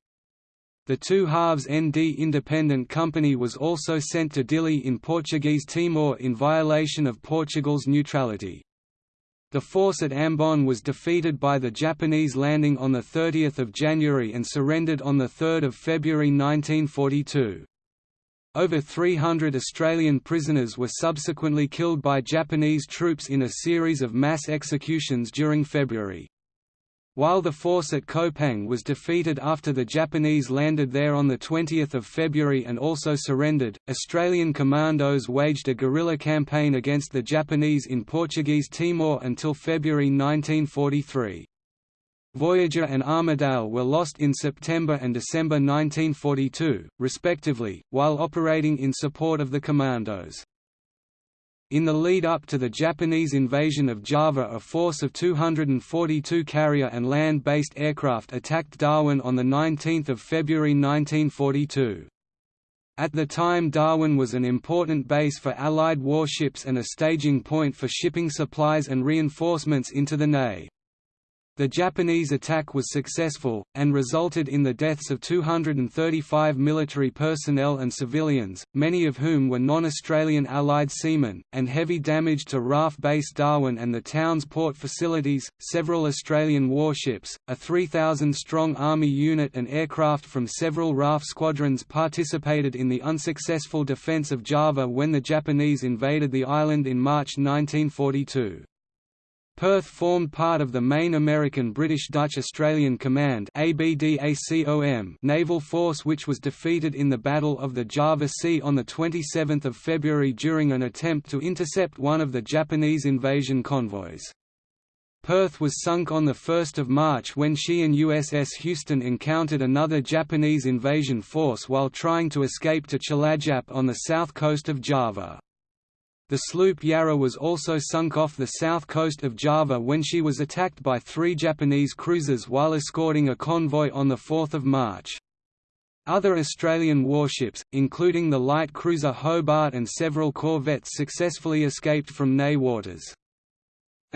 The two halves ND Independent Company was also sent to Dili in Portuguese Timor in violation of Portugal's neutrality. The force at Ambon was defeated by the Japanese landing on 30 January and surrendered on 3 February 1942. Over 300 Australian prisoners were subsequently killed by Japanese troops in a series of mass executions during February. While the force at Koepang was defeated after the Japanese landed there on 20 February and also surrendered, Australian commandos waged a guerrilla campaign against the Japanese in Portuguese Timor until February 1943. Voyager and Armadale were lost in September and December 1942, respectively, while operating in support of the commandos. In the lead-up to the Japanese invasion of Java a force of 242 carrier and land-based aircraft attacked Darwin on 19 February 1942. At the time Darwin was an important base for Allied warships and a staging point for shipping supplies and reinforcements into the NEI. The Japanese attack was successful, and resulted in the deaths of 235 military personnel and civilians, many of whom were non-Australian Allied seamen, and heavy damage to RAAF Base Darwin and the town's port facilities. Several Australian warships, a 3,000-strong Army unit and aircraft from several RAAF squadrons participated in the unsuccessful defence of Java when the Japanese invaded the island in March 1942. Perth formed part of the main American British-Dutch-Australian Command naval force which was defeated in the Battle of the Java Sea on 27 February during an attempt to intercept one of the Japanese invasion convoys. Perth was sunk on 1 March when she and USS Houston encountered another Japanese invasion force while trying to escape to Cilacap on the south coast of Java. The sloop Yarra was also sunk off the south coast of Java when she was attacked by three Japanese cruisers while escorting a convoy on 4 March. Other Australian warships, including the light cruiser Hobart and several corvettes successfully escaped from NEI waters.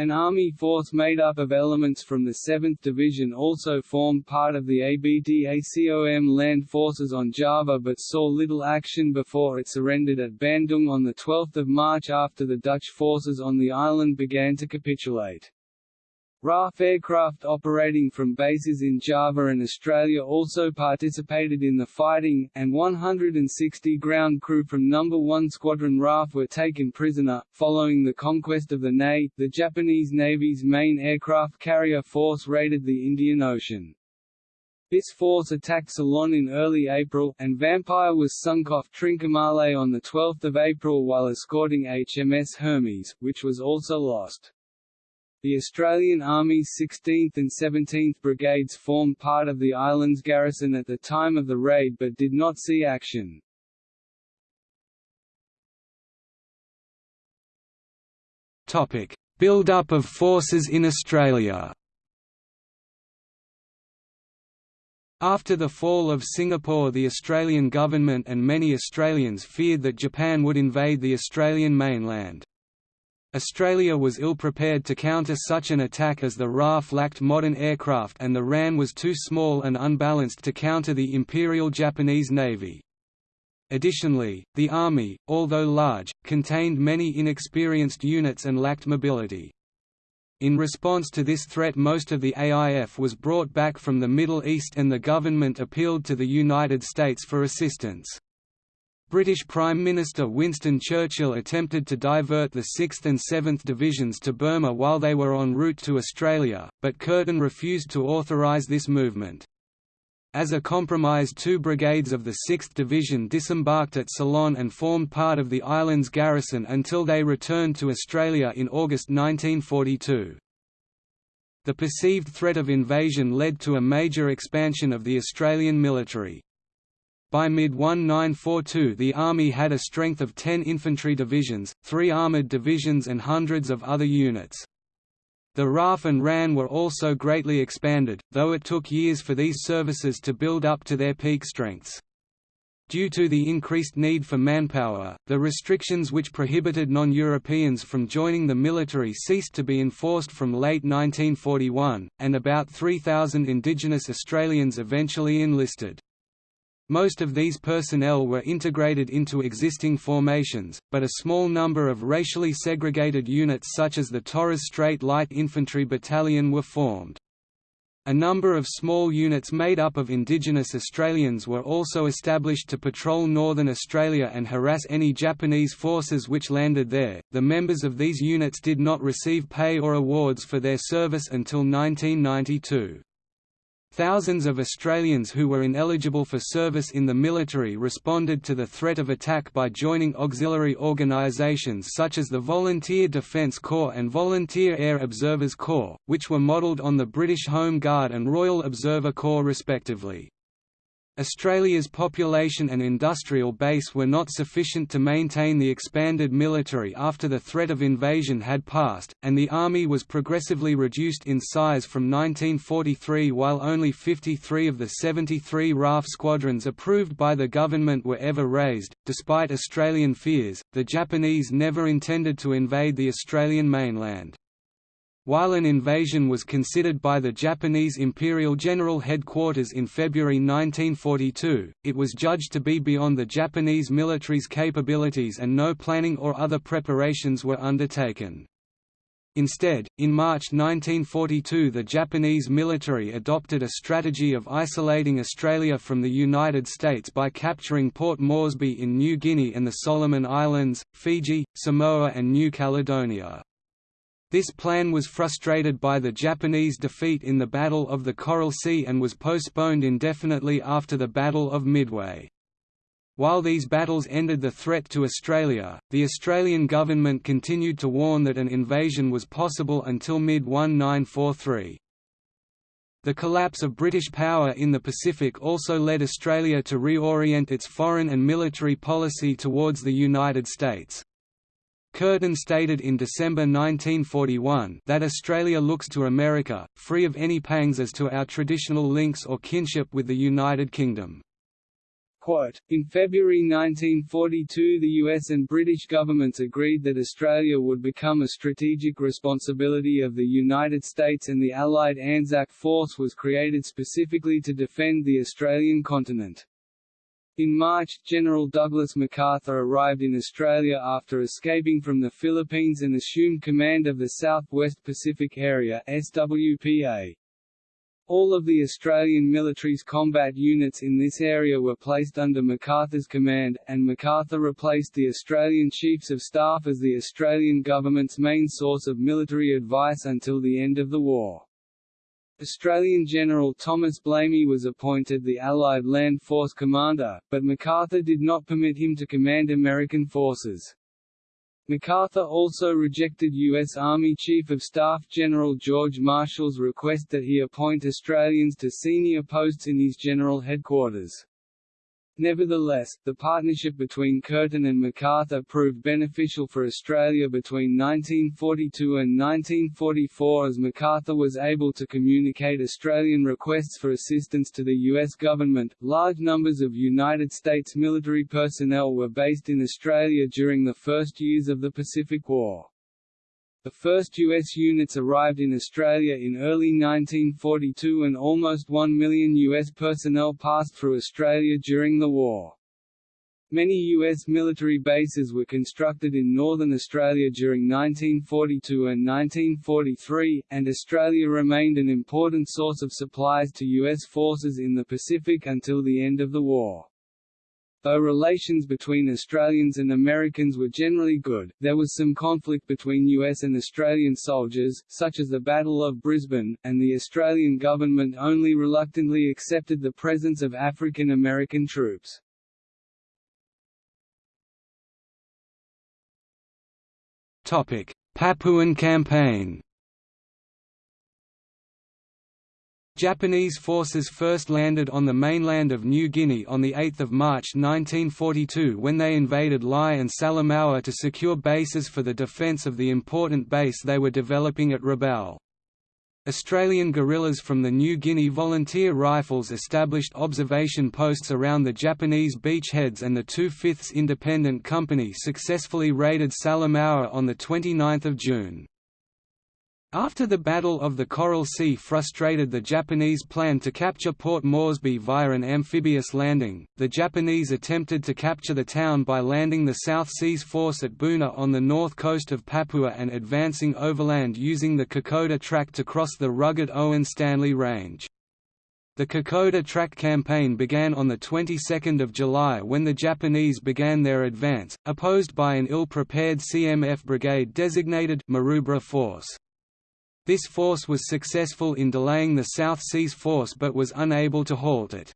An army force made up of elements from the 7th Division also formed part of the ABDACOM land forces on Java but saw little action before it surrendered at Bandung on 12 March after the Dutch forces on the island began to capitulate. RAAF aircraft operating from bases in Java and Australia also participated in the fighting, and 160 ground crew from No. 1 Squadron RAAF were taken prisoner. Following the conquest of the NEI, the Japanese Navy's main aircraft carrier force raided the Indian Ocean. This force attacked Ceylon in early April, and Vampire was sunk off Trincomalee on 12 April while escorting HMS Hermes, which was also lost. The Australian Army's 16th and 17th Brigades formed part of the island's garrison at the time of the raid but did not see action. Build-up of forces in Australia After the fall of Singapore the Australian government and many Australians feared that Japan would invade the Australian mainland. Australia was ill-prepared to counter such an attack as the RAAF lacked modern aircraft and the RAN was too small and unbalanced to counter the Imperial Japanese Navy. Additionally, the Army, although large, contained many inexperienced units and lacked mobility. In response to this threat most of the AIF was brought back from the Middle East and the government appealed to the United States for assistance. British Prime Minister Winston Churchill attempted to divert the 6th and 7th Divisions to Burma while they were en route to Australia, but Curtin refused to authorise this movement. As a compromise two brigades of the 6th Division disembarked at Ceylon and formed part of the island's garrison until they returned to Australia in August 1942. The perceived threat of invasion led to a major expansion of the Australian military. By mid-1942 the Army had a strength of 10 infantry divisions, three armoured divisions and hundreds of other units. The RAAF and RAN were also greatly expanded, though it took years for these services to build up to their peak strengths. Due to the increased need for manpower, the restrictions which prohibited non-Europeans from joining the military ceased to be enforced from late 1941, and about 3,000 indigenous Australians eventually enlisted. Most of these personnel were integrated into existing formations, but a small number of racially segregated units such as the Torres Strait Light Infantry Battalion were formed. A number of small units made up of Indigenous Australians were also established to patrol northern Australia and harass any Japanese forces which landed there. The members of these units did not receive pay or awards for their service until 1992. Thousands of Australians who were ineligible for service in the military responded to the threat of attack by joining auxiliary organisations such as the Volunteer Defence Corps and Volunteer Air Observers Corps, which were modelled on the British Home Guard and Royal Observer Corps respectively. Australia's population and industrial base were not sufficient to maintain the expanded military after the threat of invasion had passed, and the army was progressively reduced in size from 1943 while only 53 of the 73 RAAF squadrons approved by the government were ever raised. Despite Australian fears, the Japanese never intended to invade the Australian mainland. While an invasion was considered by the Japanese Imperial General Headquarters in February 1942, it was judged to be beyond the Japanese military's capabilities and no planning or other preparations were undertaken. Instead, in March 1942 the Japanese military adopted a strategy of isolating Australia from the United States by capturing Port Moresby in New Guinea and the Solomon Islands, Fiji, Samoa and New Caledonia. This plan was frustrated by the Japanese defeat in the Battle of the Coral Sea and was postponed indefinitely after the Battle of Midway. While these battles ended the threat to Australia, the Australian government continued to warn that an invasion was possible until mid-1943. The collapse of British power in the Pacific also led Australia to reorient its foreign and military policy towards the United States. Curtin stated in December 1941 that Australia looks to America, free of any pangs as to our traditional links or kinship with the United Kingdom. Quote, in February 1942 the US and British governments agreed that Australia would become a strategic responsibility of the United States and the Allied Anzac Force was created specifically to defend the Australian continent. In March, General Douglas MacArthur arrived in Australia after escaping from the Philippines and assumed command of the Southwest Pacific Area SWPA. All of the Australian military's combat units in this area were placed under MacArthur's command, and MacArthur replaced the Australian Chiefs of Staff as the Australian government's main source of military advice until the end of the war. Australian General Thomas Blamey was appointed the Allied Land Force commander, but MacArthur did not permit him to command American forces. MacArthur also rejected U.S. Army Chief of Staff General George Marshall's request that he appoint Australians to senior posts in his general headquarters. Nevertheless, the partnership between Curtin and MacArthur proved beneficial for Australia between 1942 and 1944 as MacArthur was able to communicate Australian requests for assistance to the U.S. government. Large numbers of United States military personnel were based in Australia during the first years of the Pacific War. The first U.S. units arrived in Australia in early 1942 and almost 1 million U.S. personnel passed through Australia during the war. Many U.S. military bases were constructed in northern Australia during 1942 and 1943, and Australia remained an important source of supplies to U.S. forces in the Pacific until the end of the war. Though relations between Australians and Americans were generally good, there was some conflict between US and Australian soldiers, such as the Battle of Brisbane, and the Australian government only reluctantly accepted the presence of African American troops. Papuan campaign Japanese forces first landed on the mainland of New Guinea on 8 March 1942 when they invaded Lae and Salamaua to secure bases for the defence of the important base they were developing at Rabaul. Australian guerrillas from the New Guinea Volunteer Rifles established observation posts around the Japanese beachheads and the 2/5 Independent Company successfully raided Salamaua on 29 June. After the Battle of the Coral Sea frustrated the Japanese plan to capture Port Moresby via an amphibious landing, the Japanese attempted to capture the town by landing the South Seas Force at Buna on the north coast of Papua and advancing overland using the Kokoda Track to cross the rugged Owen Stanley Range. The Kokoda Track campaign began on the 22nd of July when the Japanese began their advance, opposed by an ill-prepared CMF brigade designated Maroubra Force. This force was successful in delaying the South Seas Force but was unable to halt it.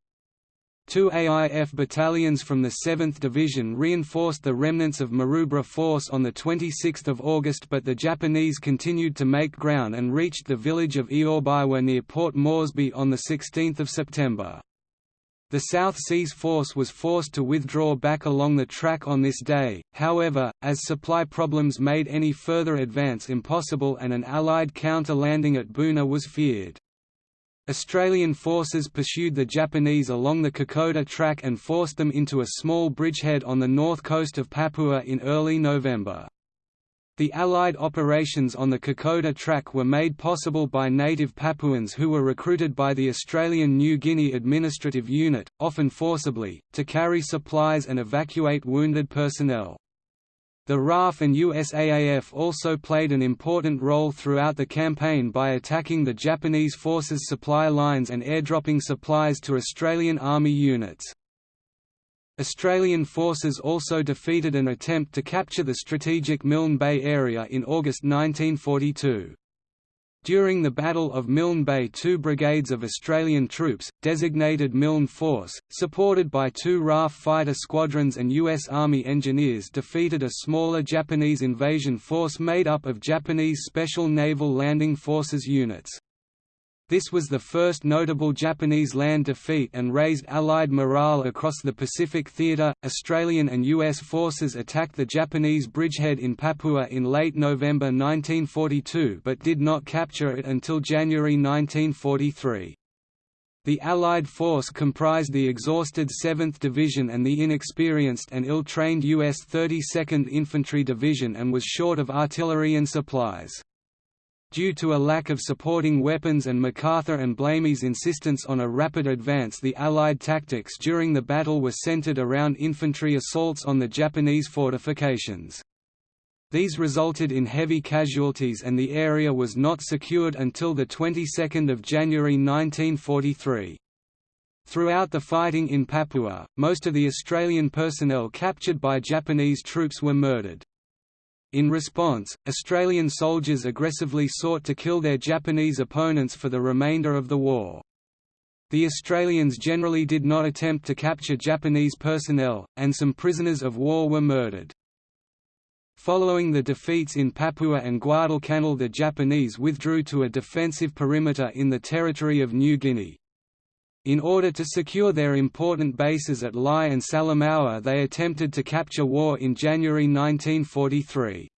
Two AIF battalions from the 7th Division reinforced the remnants of Maroubra Force on 26 August but the Japanese continued to make ground and reached the village of Ioribaiwa near Port Moresby on 16 September. The South Seas Force was forced to withdraw back along the track on this day, however, as supply problems made any further advance impossible and an Allied counter-landing at Buna was feared. Australian forces pursued the Japanese along the Kokoda track and forced them into a small bridgehead on the north coast of Papua in early November. The Allied operations on the Kokoda track were made possible by native Papuans who were recruited by the Australian New Guinea Administrative Unit, often forcibly, to carry supplies and evacuate wounded personnel. The RAAF and USAAF also played an important role throughout the campaign by attacking the Japanese forces' supply lines and airdropping supplies to Australian Army units. Australian forces also defeated an attempt to capture the strategic Milne Bay area in August 1942. During the Battle of Milne Bay two brigades of Australian troops, designated Milne Force, supported by two RAAF fighter squadrons and U.S. Army engineers defeated a smaller Japanese invasion force made up of Japanese Special Naval Landing Forces units. This was the first notable Japanese land defeat and raised Allied morale across the Pacific Theater. Australian and U.S. forces attacked the Japanese bridgehead in Papua in late November 1942 but did not capture it until January 1943. The Allied force comprised the exhausted 7th Division and the inexperienced and ill-trained U.S. 32nd Infantry Division and was short of artillery and supplies. Due to a lack of supporting weapons and MacArthur and Blamey's insistence on a rapid advance the Allied tactics during the battle were centered around infantry assaults on the Japanese fortifications. These resulted in heavy casualties and the area was not secured until the 22nd of January 1943. Throughout the fighting in Papua, most of the Australian personnel captured by Japanese troops were murdered. In response, Australian soldiers aggressively sought to kill their Japanese opponents for the remainder of the war. The Australians generally did not attempt to capture Japanese personnel, and some prisoners of war were murdered. Following the defeats in Papua and Guadalcanal the Japanese withdrew to a defensive perimeter in the territory of New Guinea. In order to secure their important bases at Lae and Salamaua they attempted to capture Wau in January 1943.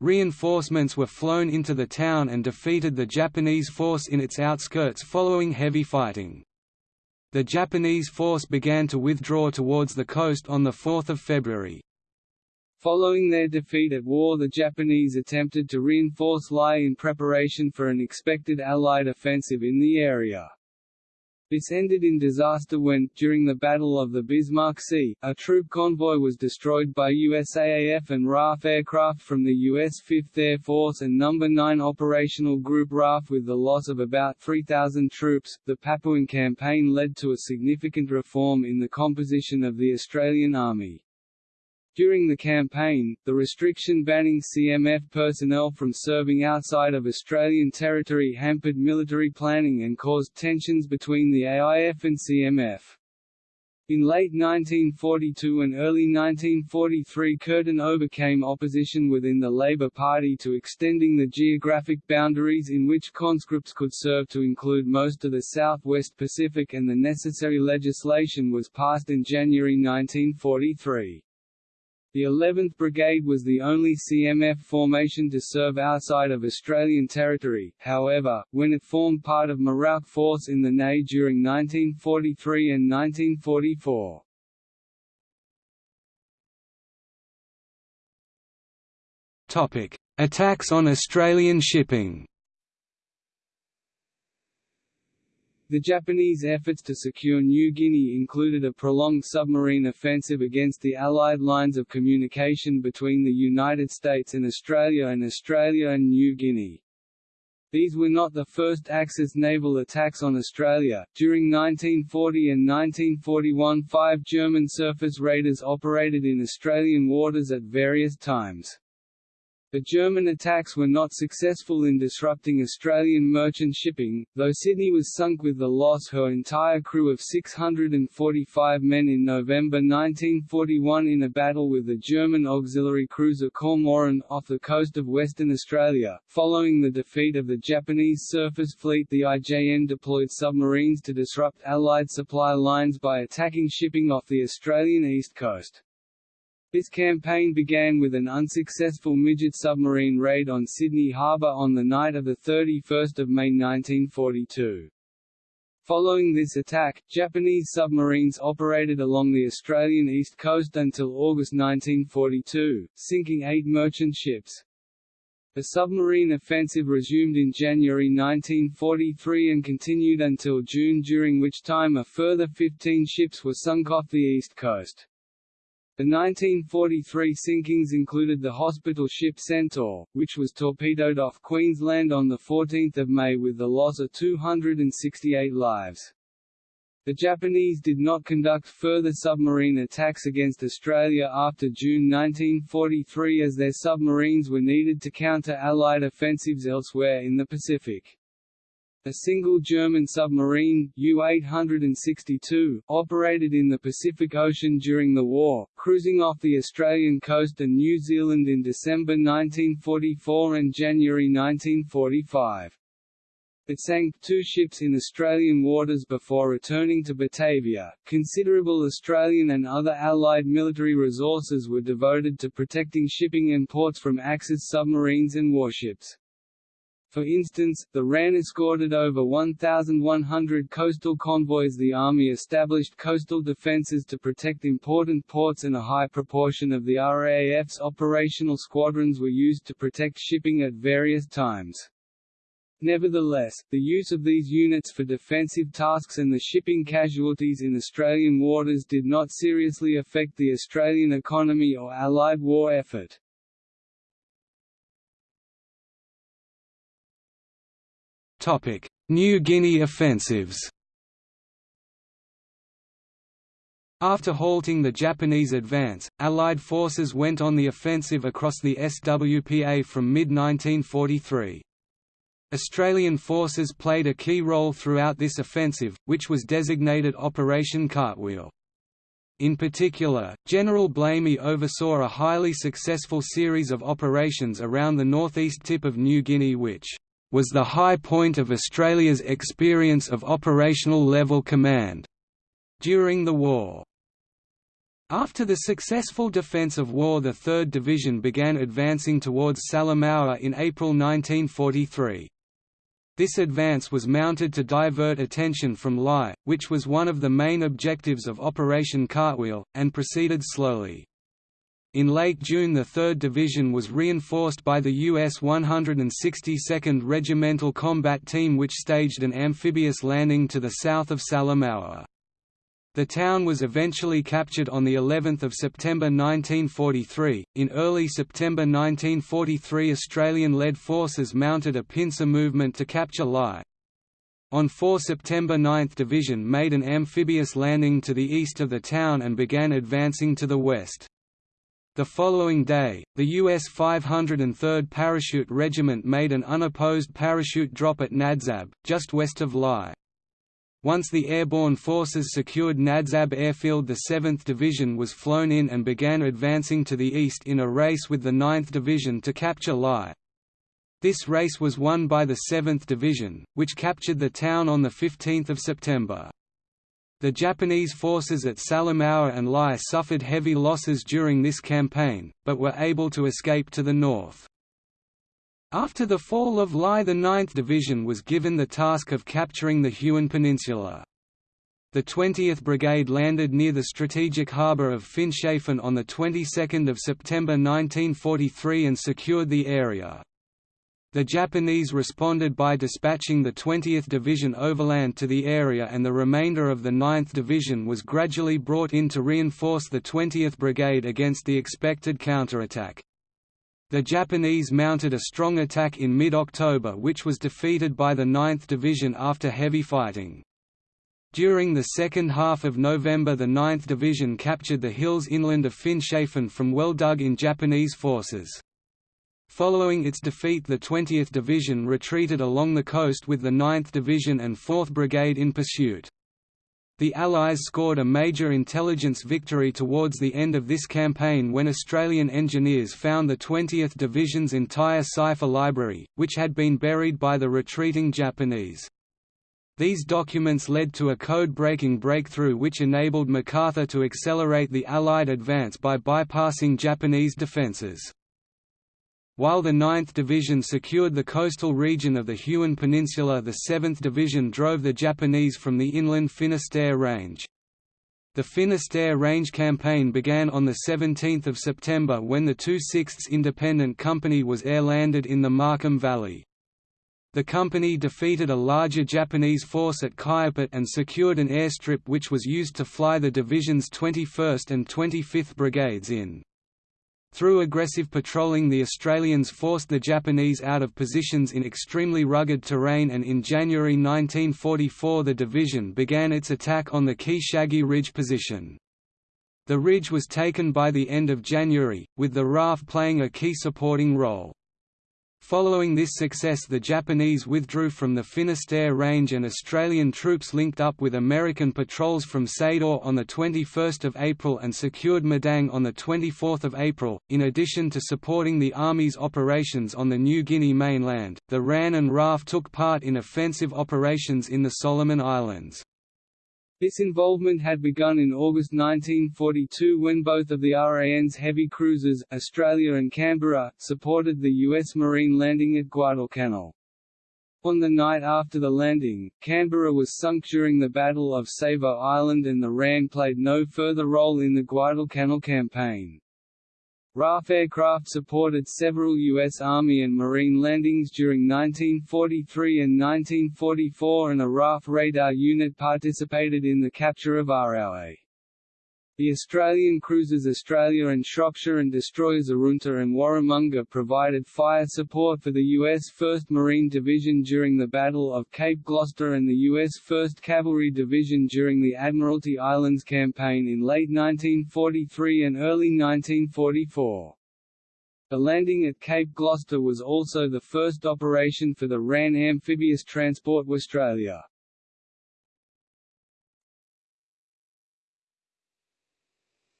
Reinforcements were flown into the town and defeated the Japanese force in its outskirts following heavy fighting. The Japanese force began to withdraw towards the coast on 4 February. Following their defeat at Wau the Japanese attempted to reinforce Lae in preparation for an expected Allied offensive in the area. This ended in disaster when, during the Battle of the Bismarck Sea, a troop convoy was destroyed by USAAF and RAAF aircraft from the U.S. 5th Air Force and No. 9 Operational Group RAAF with the loss of about 3,000 troops. The Papuan campaign led to a significant reform in the composition of the Australian Army. During the campaign, the restriction banning CMF personnel from serving outside of Australian territory hampered military planning and caused tensions between the AIF and CMF. In late 1942 and early 1943 Curtin overcame opposition within the Labour Party to extending the geographic boundaries in which conscripts could serve to include most of the Southwest Pacific and the necessary legislation was passed in January 1943. The 11th Brigade was the only CMF formation to serve outside of Australian territory, however, when it formed part of Merauke Force in the NEI during 1943 and 1944. Attacks on Australian shipping The Japanese efforts to secure New Guinea included a prolonged submarine offensive against the Allied lines of communication between the United States and Australia and Australia and New Guinea. These were not the first Axis naval attacks on Australia. During 1940 and 1941, five German surface raiders operated in Australian waters at various times. The German attacks were not successful in disrupting Australian merchant shipping, though Sydney was sunk with the loss her entire crew of 645 men in November 1941 in a battle with the German auxiliary cruiser Cormoran, off the coast of Western Australia. Following the defeat of the Japanese surface fleet the IJN deployed submarines to disrupt Allied supply lines by attacking shipping off the Australian east coast. This campaign began with an unsuccessful midget submarine raid on Sydney Harbour on the night of 31 May 1942. Following this attack, Japanese submarines operated along the Australian east coast until August 1942, sinking eight merchant ships. The submarine offensive resumed in January 1943 and continued until June during which time a further 15 ships were sunk off the east coast. The 1943 sinkings included the hospital ship Centaur, which was torpedoed off Queensland on 14 May with the loss of 268 lives. The Japanese did not conduct further submarine attacks against Australia after June 1943 as their submarines were needed to counter Allied offensives elsewhere in the Pacific. A single German submarine, U-862, operated in the Pacific Ocean during the war, cruising off the Australian coast and New Zealand in December 1944 and January 1945. It sank two ships in Australian waters before returning to Batavia. Considerable Australian and other Allied military resources were devoted to protecting shipping and ports from Axis submarines and warships. For instance, the RAN escorted over 1,100 coastal convoys The Army established coastal defences to protect important ports and a high proportion of the RAAF's operational squadrons were used to protect shipping at various times. Nevertheless, the use of these units for defensive tasks and the shipping casualties in Australian waters did not seriously affect the Australian economy or Allied war effort. New Guinea offensives After halting the Japanese advance, Allied forces went on the offensive across the SWPA from mid-1943. Australian forces played a key role throughout this offensive, which was designated Operation Cartwheel. In particular, General Blamey oversaw a highly successful series of operations around the northeast tip of New Guinea which was the high point of Australia's experience of operational level command during the Wau. After the successful defence of war the 3rd Division began advancing towards Salamaua in April 1943. This advance was mounted to divert attention from Lae, which was one of the main objectives of Operation Cartwheel, and proceeded slowly. In late June the 3rd Division was reinforced by the U.S. 162nd Regimental Combat Team which staged an amphibious landing to the south of Salamaua. The town was eventually captured on the 11th of September 1943. In early September 1943, Australian-led forces mounted a pincer movement to capture Lae. On 4 September 9th Division made an amphibious landing to the east of the town and began advancing to the west. The following day, the U.S. 503rd Parachute Regiment made an unopposed parachute drop at Nadzab, just west of Lae. Once the airborne forces secured Nadzab airfield the 7th Division was flown in and began advancing to the east in a race with the 9th Division to capture Lae. This race was won by the 7th Division, which captured the town on 15 September. The Japanese forces at Salamaua and Lae suffered heavy losses during this campaign, but were able to escape to the north. After the fall of Lae the 9th Division was given the task of capturing the Huon Peninsula. The 20th Brigade landed near the strategic harbour of Finschhafen on the 22nd of September 1943 and secured the area. The Japanese responded by dispatching the 20th Division overland to the area and the remainder of the 9th Division was gradually brought in to reinforce the 20th Brigade against the expected counterattack. The Japanese mounted a strong attack in mid-October which was defeated by the 9th Division after heavy fighting. During the second half of November the 9th Division captured the hills inland of Finschhafen from well dug in Japanese forces. Following its defeat the 20th Division retreated along the coast with the 9th Division and 4th Brigade in pursuit. The Allies scored a major intelligence victory towards the end of this campaign when Australian engineers found the 20th Division's entire cipher library, which had been buried by the retreating Japanese. These documents led to a code-breaking breakthrough which enabled MacArthur to accelerate the Allied advance by bypassing Japanese defences. While the 9th Division secured the coastal region of the Huon Peninsula the 7th Division drove the Japanese from the inland Finisterre Range. The Finisterre Range campaign began on 17 September when the 2/6 Independent Company was air-landed in the Markham Valley. The company defeated a larger Japanese force at Kaiapit and secured an airstrip which was used to fly the division's 21st and 25th Brigades in. Through aggressive patrolling the Australians forced the Japanese out of positions in extremely rugged terrain and in January 1944 the division began its attack on the Key Shaggy Ridge position. The ridge was taken by the end of January, with the RAAF playing a key supporting role. Following this success the Japanese withdrew from the Finisterre Range and Australian troops linked up with American patrols from Saidor on 21 April and secured Madang on 24 April. In addition to supporting the Army's operations on the New Guinea mainland, the RAN and RAAF took part in offensive operations in the Solomon Islands. This involvement had begun in August 1942 when both of the RAN's heavy cruisers, Australia and Canberra, supported the U.S. Marine landing at Guadalcanal. On the night after the landing, Canberra was sunk during the Battle of Savo Island and the RAN played no further role in the Guadalcanal campaign. RAAF aircraft supported several U.S. Army and Marine landings during 1943 and 1944 and a RAAF radar unit participated in the capture of Arawe. The Australian cruisers Australia and Shropshire and destroyers Arunta and Warramunga provided fire support for the U.S. 1st Marine Division during the Battle of Cape Gloucester and the U.S. 1st Cavalry Division during the Admiralty Islands campaign in late 1943 and early 1944. The landing at Cape Gloucester was also the first operation for the RAN Amphibious Transport Australia.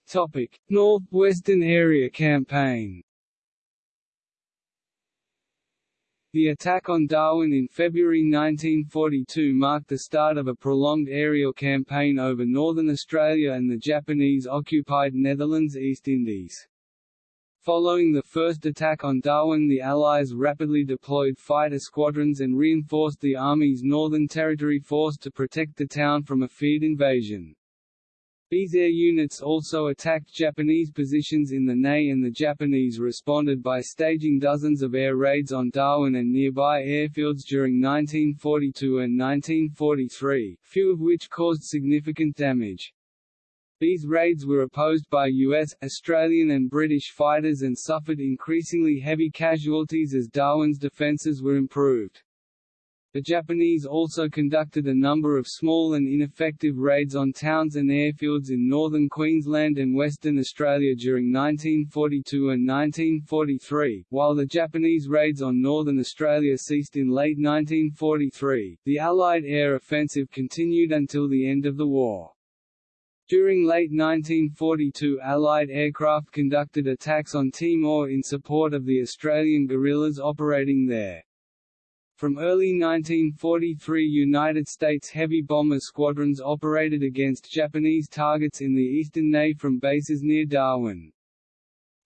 Topic: North-Western Area Campaign. The attack on Darwin in February 1942 marked the start of a prolonged aerial campaign over northern Australia and the Japanese-occupied Netherlands East Indies. Following the first attack on Darwin the Allies rapidly deployed fighter squadrons and reinforced the Army's Northern Territory Force to protect the town from a feared invasion. These air units also attacked Japanese positions in the NEI and the Japanese responded by staging dozens of air raids on Darwin and nearby airfields during 1942 and 1943, few of which caused significant damage. These raids were opposed by US, Australian and British fighters and suffered increasingly heavy casualties as Darwin's defences were improved. The Japanese also conducted a number of small and ineffective raids on towns and airfields in northern Queensland and Western Australia during 1942 and 1943. While the Japanese raids on northern Australia ceased in late 1943, the Allied air offensive continued until the end of the war. During late 1942 Allied aircraft conducted attacks on Timor in support of the Australian guerrillas operating there. From early 1943 United States heavy bomber squadrons operated against Japanese targets in the eastern NEI from bases near Darwin.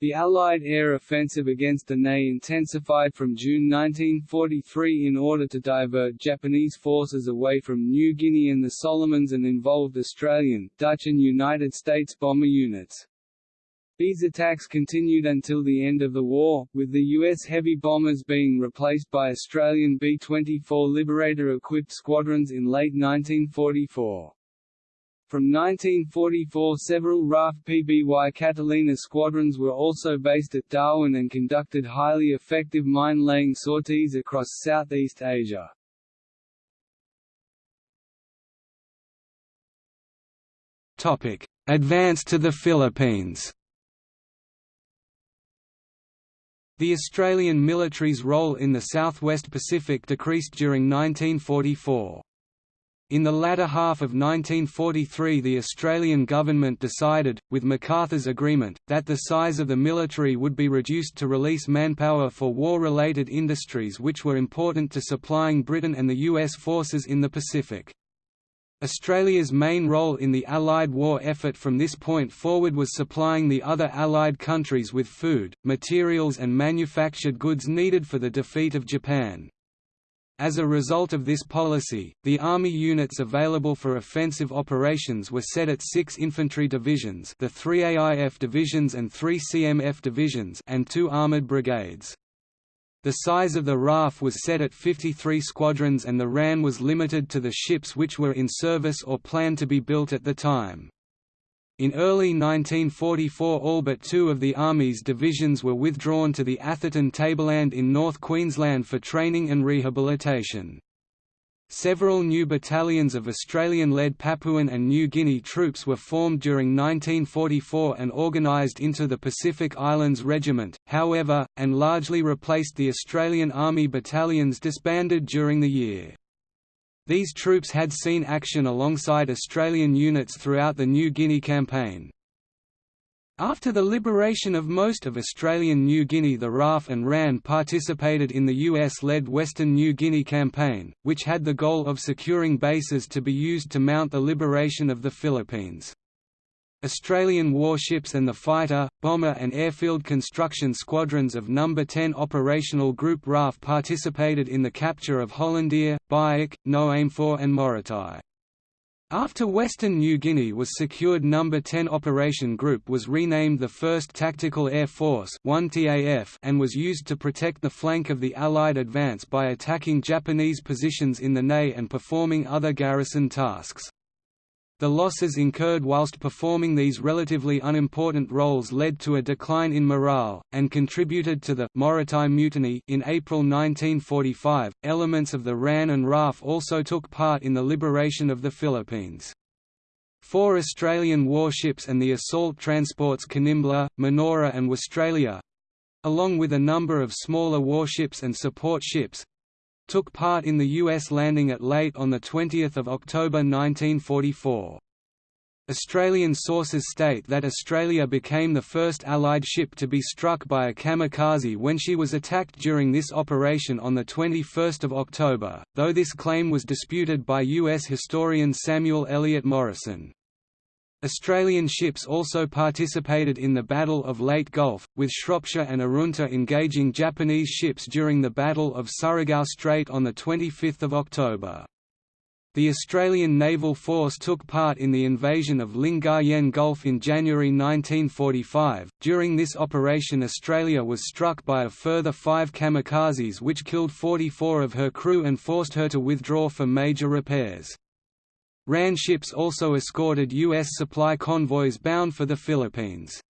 The Allied air offensive against the NEI intensified from June 1943 in order to divert Japanese forces away from New Guinea and the Solomons and involved Australian, Dutch and United States bomber units. These attacks continued until the end of the war, with the U.S. heavy bombers being replaced by Australian B-24 Liberator-equipped squadrons in late 1944. From 1944 several RAAF PBY Catalina squadrons were also based at Darwin and conducted highly effective mine-laying sorties across Southeast Asia. Advance to the Philippines The Australian military's role in the Southwest Pacific decreased during 1944. In the latter half of 1943 the Australian government decided, with MacArthur's agreement, that the size of the military would be reduced to release manpower for war-related industries which were important to supplying Britain and the US forces in the Pacific. Australia's main role in the Allied war effort from this point forward was supplying the other Allied countries with food, materials and manufactured goods needed for the defeat of Japan. As a result of this policy, the Army units available for offensive operations were set at six infantry divisions the three AIF divisions and three CMF divisions and two armoured brigades. The size of the RAAF was set at 53 squadrons and the RAN was limited to the ships which were in service or planned to be built at the time. In early 1944 all but two of the Army's divisions were withdrawn to the Atherton Tableland in North Queensland for training and rehabilitation. Several new battalions of Australian-led Papuan and New Guinea troops were formed during 1944 and organised into the Pacific Islands Regiment, however, and largely replaced the Australian Army battalions disbanded during the year. These troops had seen action alongside Australian units throughout the New Guinea campaign. After the liberation of most of Australian New Guinea the RAAF and RAN participated in the US-led Western New Guinea campaign, which had the goal of securing bases to be used to mount the liberation of the Philippines. Australian warships and the fighter, bomber and airfield construction squadrons of No. 10 Operational Group RAAF participated in the capture of Hollandia, Biak, Noemfoor and Morotai. After Western New Guinea was secured No. 10 Operation Group was renamed the 1st Tactical Air Force and was used to protect the flank of the Allied advance by attacking Japanese positions in the NEI and performing other garrison tasks. The losses incurred whilst performing these relatively unimportant roles led to a decline in morale, and contributed to the Morotai Mutiny in April 1945. Elements of the RAN and RAAF also took part in the liberation of the Philippines. Four Australian warships and the assault transports Kanimbla, Manoora and Westralia along with a number of smaller warships and support ships, took part in the U.S. landing at Leyte on 20 October 1944. Australian sources state that Australia became the first Allied ship to be struck by a kamikaze when she was attacked during this operation on 21 October, though this claim was disputed by U.S. historian Samuel Eliot Morison. Australian ships also participated in the Battle of Leyte Gulf, with Shropshire and Arunta engaging Japanese ships during the Battle of Surigao Strait on 25 October. The Australian Naval Force took part in the invasion of Lingayen Gulf in January 1945. During this operation, Australia was struck by a further five kamikazes, which killed 44 of her crew and forced her to withdraw for major repairs. RAN ships also escorted U.S. supply convoys bound for the Philippines.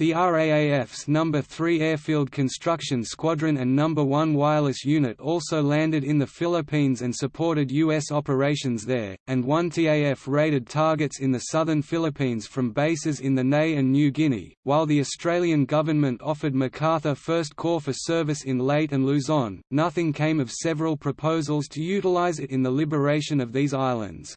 The RAAF's No. 3 Airfield Construction Squadron and No. 1 Wireless Unit also landed in the Philippines and supported U.S. operations there, and 1 TAF raided targets in the southern Philippines from bases in the NEI and New Guinea, while the Australian government offered MacArthur First Corps for service in Leyte and Luzon, nothing came of several proposals to utilize it in the liberation of these islands.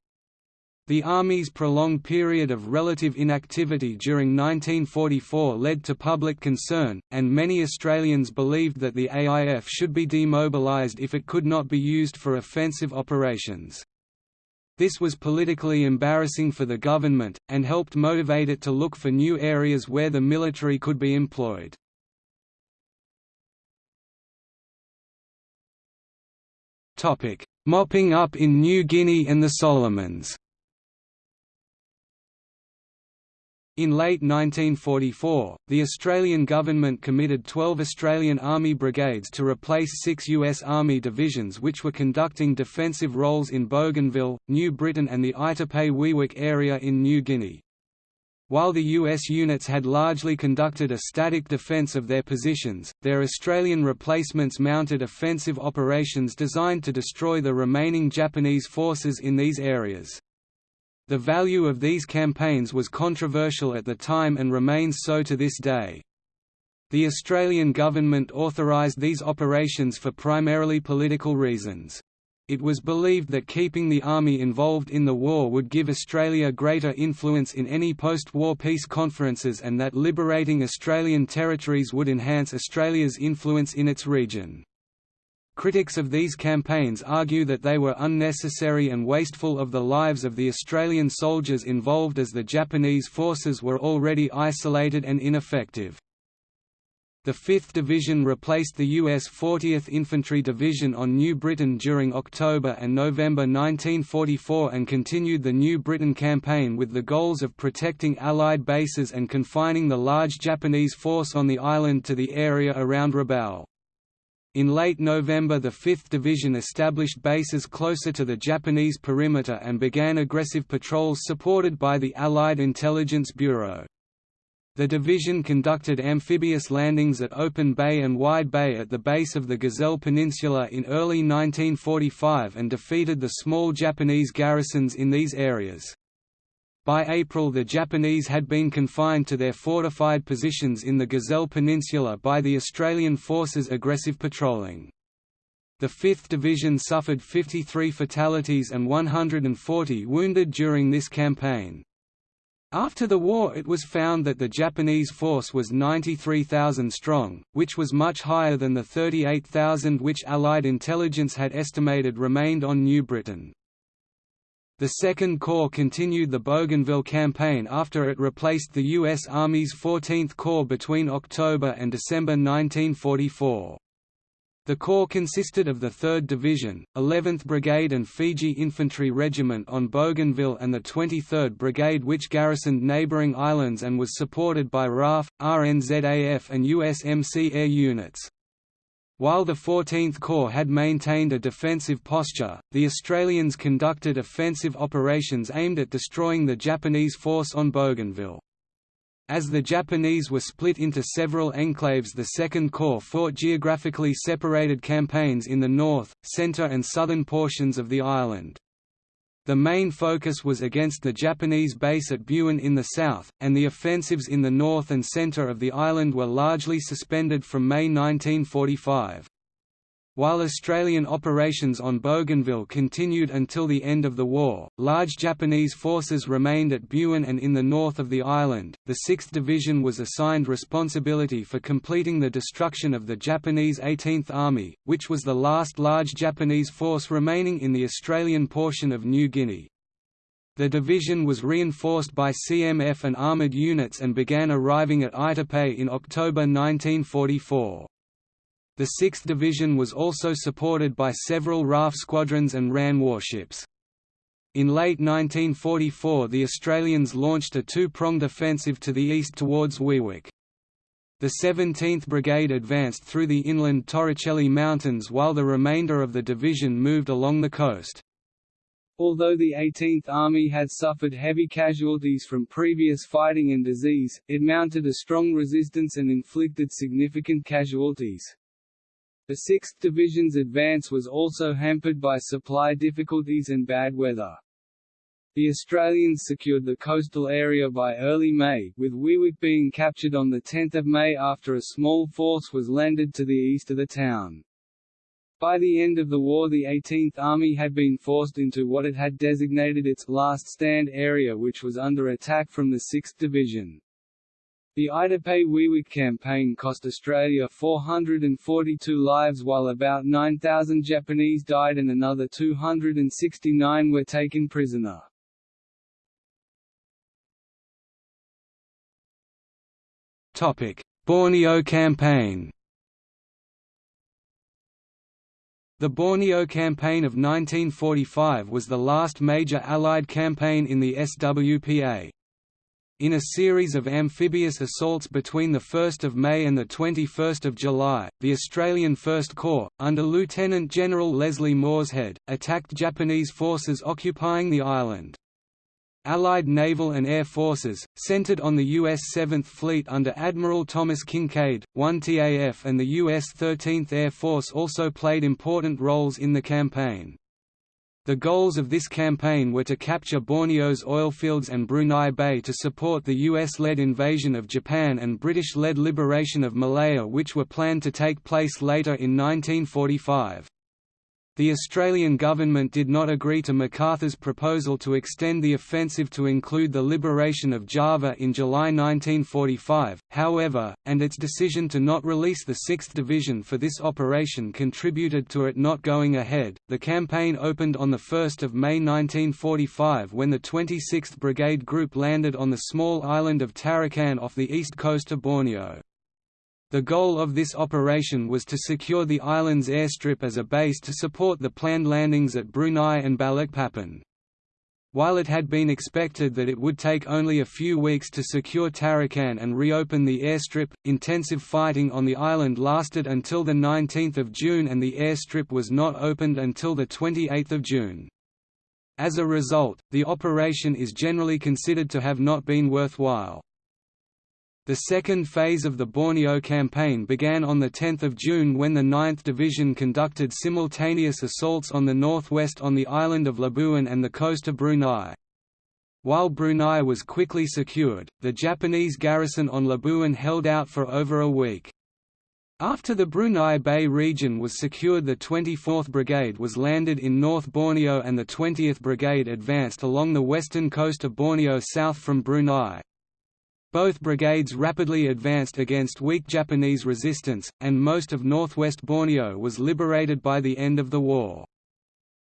The Army's prolonged period of relative inactivity during 1944 led to public concern, and many Australians believed that the AIF should be demobilised if it could not be used for offensive operations. This was politically embarrassing for the government, and helped motivate it to look for new areas where the military could be employed. Mopping up in New Guinea and the Solomons In late 1944, the Australian government committed 12 Australian Army brigades to replace six U.S. Army divisions which were conducting defensive roles in Bougainville, New Britain and the Aitape-Wewak area in New Guinea. While the U.S. units had largely conducted a static defence of their positions, their Australian replacements mounted offensive operations designed to destroy the remaining Japanese forces in these areas. The value of these campaigns was controversial at the time and remains so to this day. The Australian government authorised these operations for primarily political reasons. It was believed that keeping the army involved in the war would give Australia greater influence in any post-war peace conferences and that liberating Australian territories would enhance Australia's influence in its region. Critics of these campaigns argue that they were unnecessary and wasteful of the lives of the Australian soldiers involved as the Japanese forces were already isolated and ineffective. The 5th Division replaced the U.S. 40th Infantry Division on New Britain during October and November 1944 and continued the New Britain campaign with the goals of protecting Allied bases and confining the large Japanese force on the island to the area around Rabaul. In late November the 5th Division established bases closer to the Japanese perimeter and began aggressive patrols supported by the Allied Intelligence Bureau. The division conducted amphibious landings at Open Bay and Wide Bay at the base of the Gazelle Peninsula in early 1945 and defeated the small Japanese garrisons in these areas. By April the Japanese had been confined to their fortified positions in the Gazelle Peninsula by the Australian forces' aggressive patrolling. The 5th Division suffered 53 fatalities and 140 wounded during this campaign. After the war it was found that the Japanese force was 93,000 strong, which was much higher than the 38,000 which Allied intelligence had estimated remained on New Britain. The Second Corps continued the Bougainville campaign after it replaced the U.S. Army's 14th Corps between October and December 1944. The Corps consisted of the 3rd Division, 11th Brigade and Fiji Infantry Regiment on Bougainville and the 23rd Brigade which garrisoned neighbouring islands and was supported by RAAF, RNZAF and USMC air units. While the 14th Corps had maintained a defensive posture, the Australians conducted offensive operations aimed at destroying the Japanese force on Bougainville. As the Japanese were split into several enclaves the Second Corps fought geographically separated campaigns in the north, centre and southern portions of the island. The main focus was against the Japanese base at Buin in the south, and the offensives in the north and centre of the island were largely suspended from May 1945. While Australian operations on Bougainville continued until the end of the war, large Japanese forces remained at Buin and in the north of the island. The 6th Division was assigned responsibility for completing the destruction of the Japanese 18th Army, which was the last large Japanese force remaining in the Australian portion of New Guinea. The division was reinforced by CMF and armoured units and began arriving at Aitape in October 1944. The 6th Division was also supported by several RAAF squadrons and RAN warships. In late 1944 the Australians launched a two-pronged offensive to the east towards Wewak. The 17th Brigade advanced through the inland Torricelli Mountains while the remainder of the division moved along the coast. Although the 18th Army had suffered heavy casualties from previous fighting and disease, it mounted a strong resistance and inflicted significant casualties. The 6th Division's advance was also hampered by supply difficulties and bad weather. The Australians secured the coastal area by early May, with Wewak being captured on 10 May after a small force was landed to the east of the town. By the end of the war the 18th Army had been forced into what it had designated its «last stand» area which was under attack from the 6th Division. The Aitape-Wewak campaign cost Australia 442 lives while about 9,000 Japanese died and another 269 were taken prisoner. Borneo campaign The Borneo Campaign of 1945 was the last major Allied campaign in the SWPA. In a series of amphibious assaults between 1 May and 21 July, the Australian First Corps, under Lieutenant General Leslie Morshead, attacked Japanese forces occupying the island. Allied naval and air forces, centered on the U.S. 7th Fleet under Admiral Thomas Kinkaid, 1TAF and the U.S. 13th Air Force also played important roles in the campaign. The goals of this campaign were to capture Borneo's oil fields and Brunei Bay to support the US-led invasion of Japan and British-led liberation of Malaya which were planned to take place later in 1945. The Australian government did not agree to MacArthur's proposal to extend the offensive to include the liberation of Java in July 1945, however, and its decision to not release the 6th Division for this operation contributed to it not going ahead. The campaign opened on 1 May 1945 when the 26th Brigade Group landed on the small island of Tarakan off the east coast of Borneo. The goal of this operation was to secure the island's airstrip as a base to support the planned landings at Brunei and Balikpapan. While it had been expected that it would take only a few weeks to secure Tarakan and reopen the airstrip, intensive fighting on the island lasted until 19 June and the airstrip was not opened until 28 June. As a result, the operation is generally considered to have not been worthwhile. The second phase of the Borneo campaign began on 10 June when the 9th Division conducted simultaneous assaults on the northwest on the island of Labuan and the coast of Brunei. While Brunei was quickly secured, the Japanese garrison on Labuan held out for over a week. After the Brunei Bay region was secured the 24th Brigade was landed in North Borneo and the 20th Brigade advanced along the western coast of Borneo south from Brunei. Both brigades rapidly advanced against weak Japanese resistance, and most of northwest Borneo was liberated by the end of the war.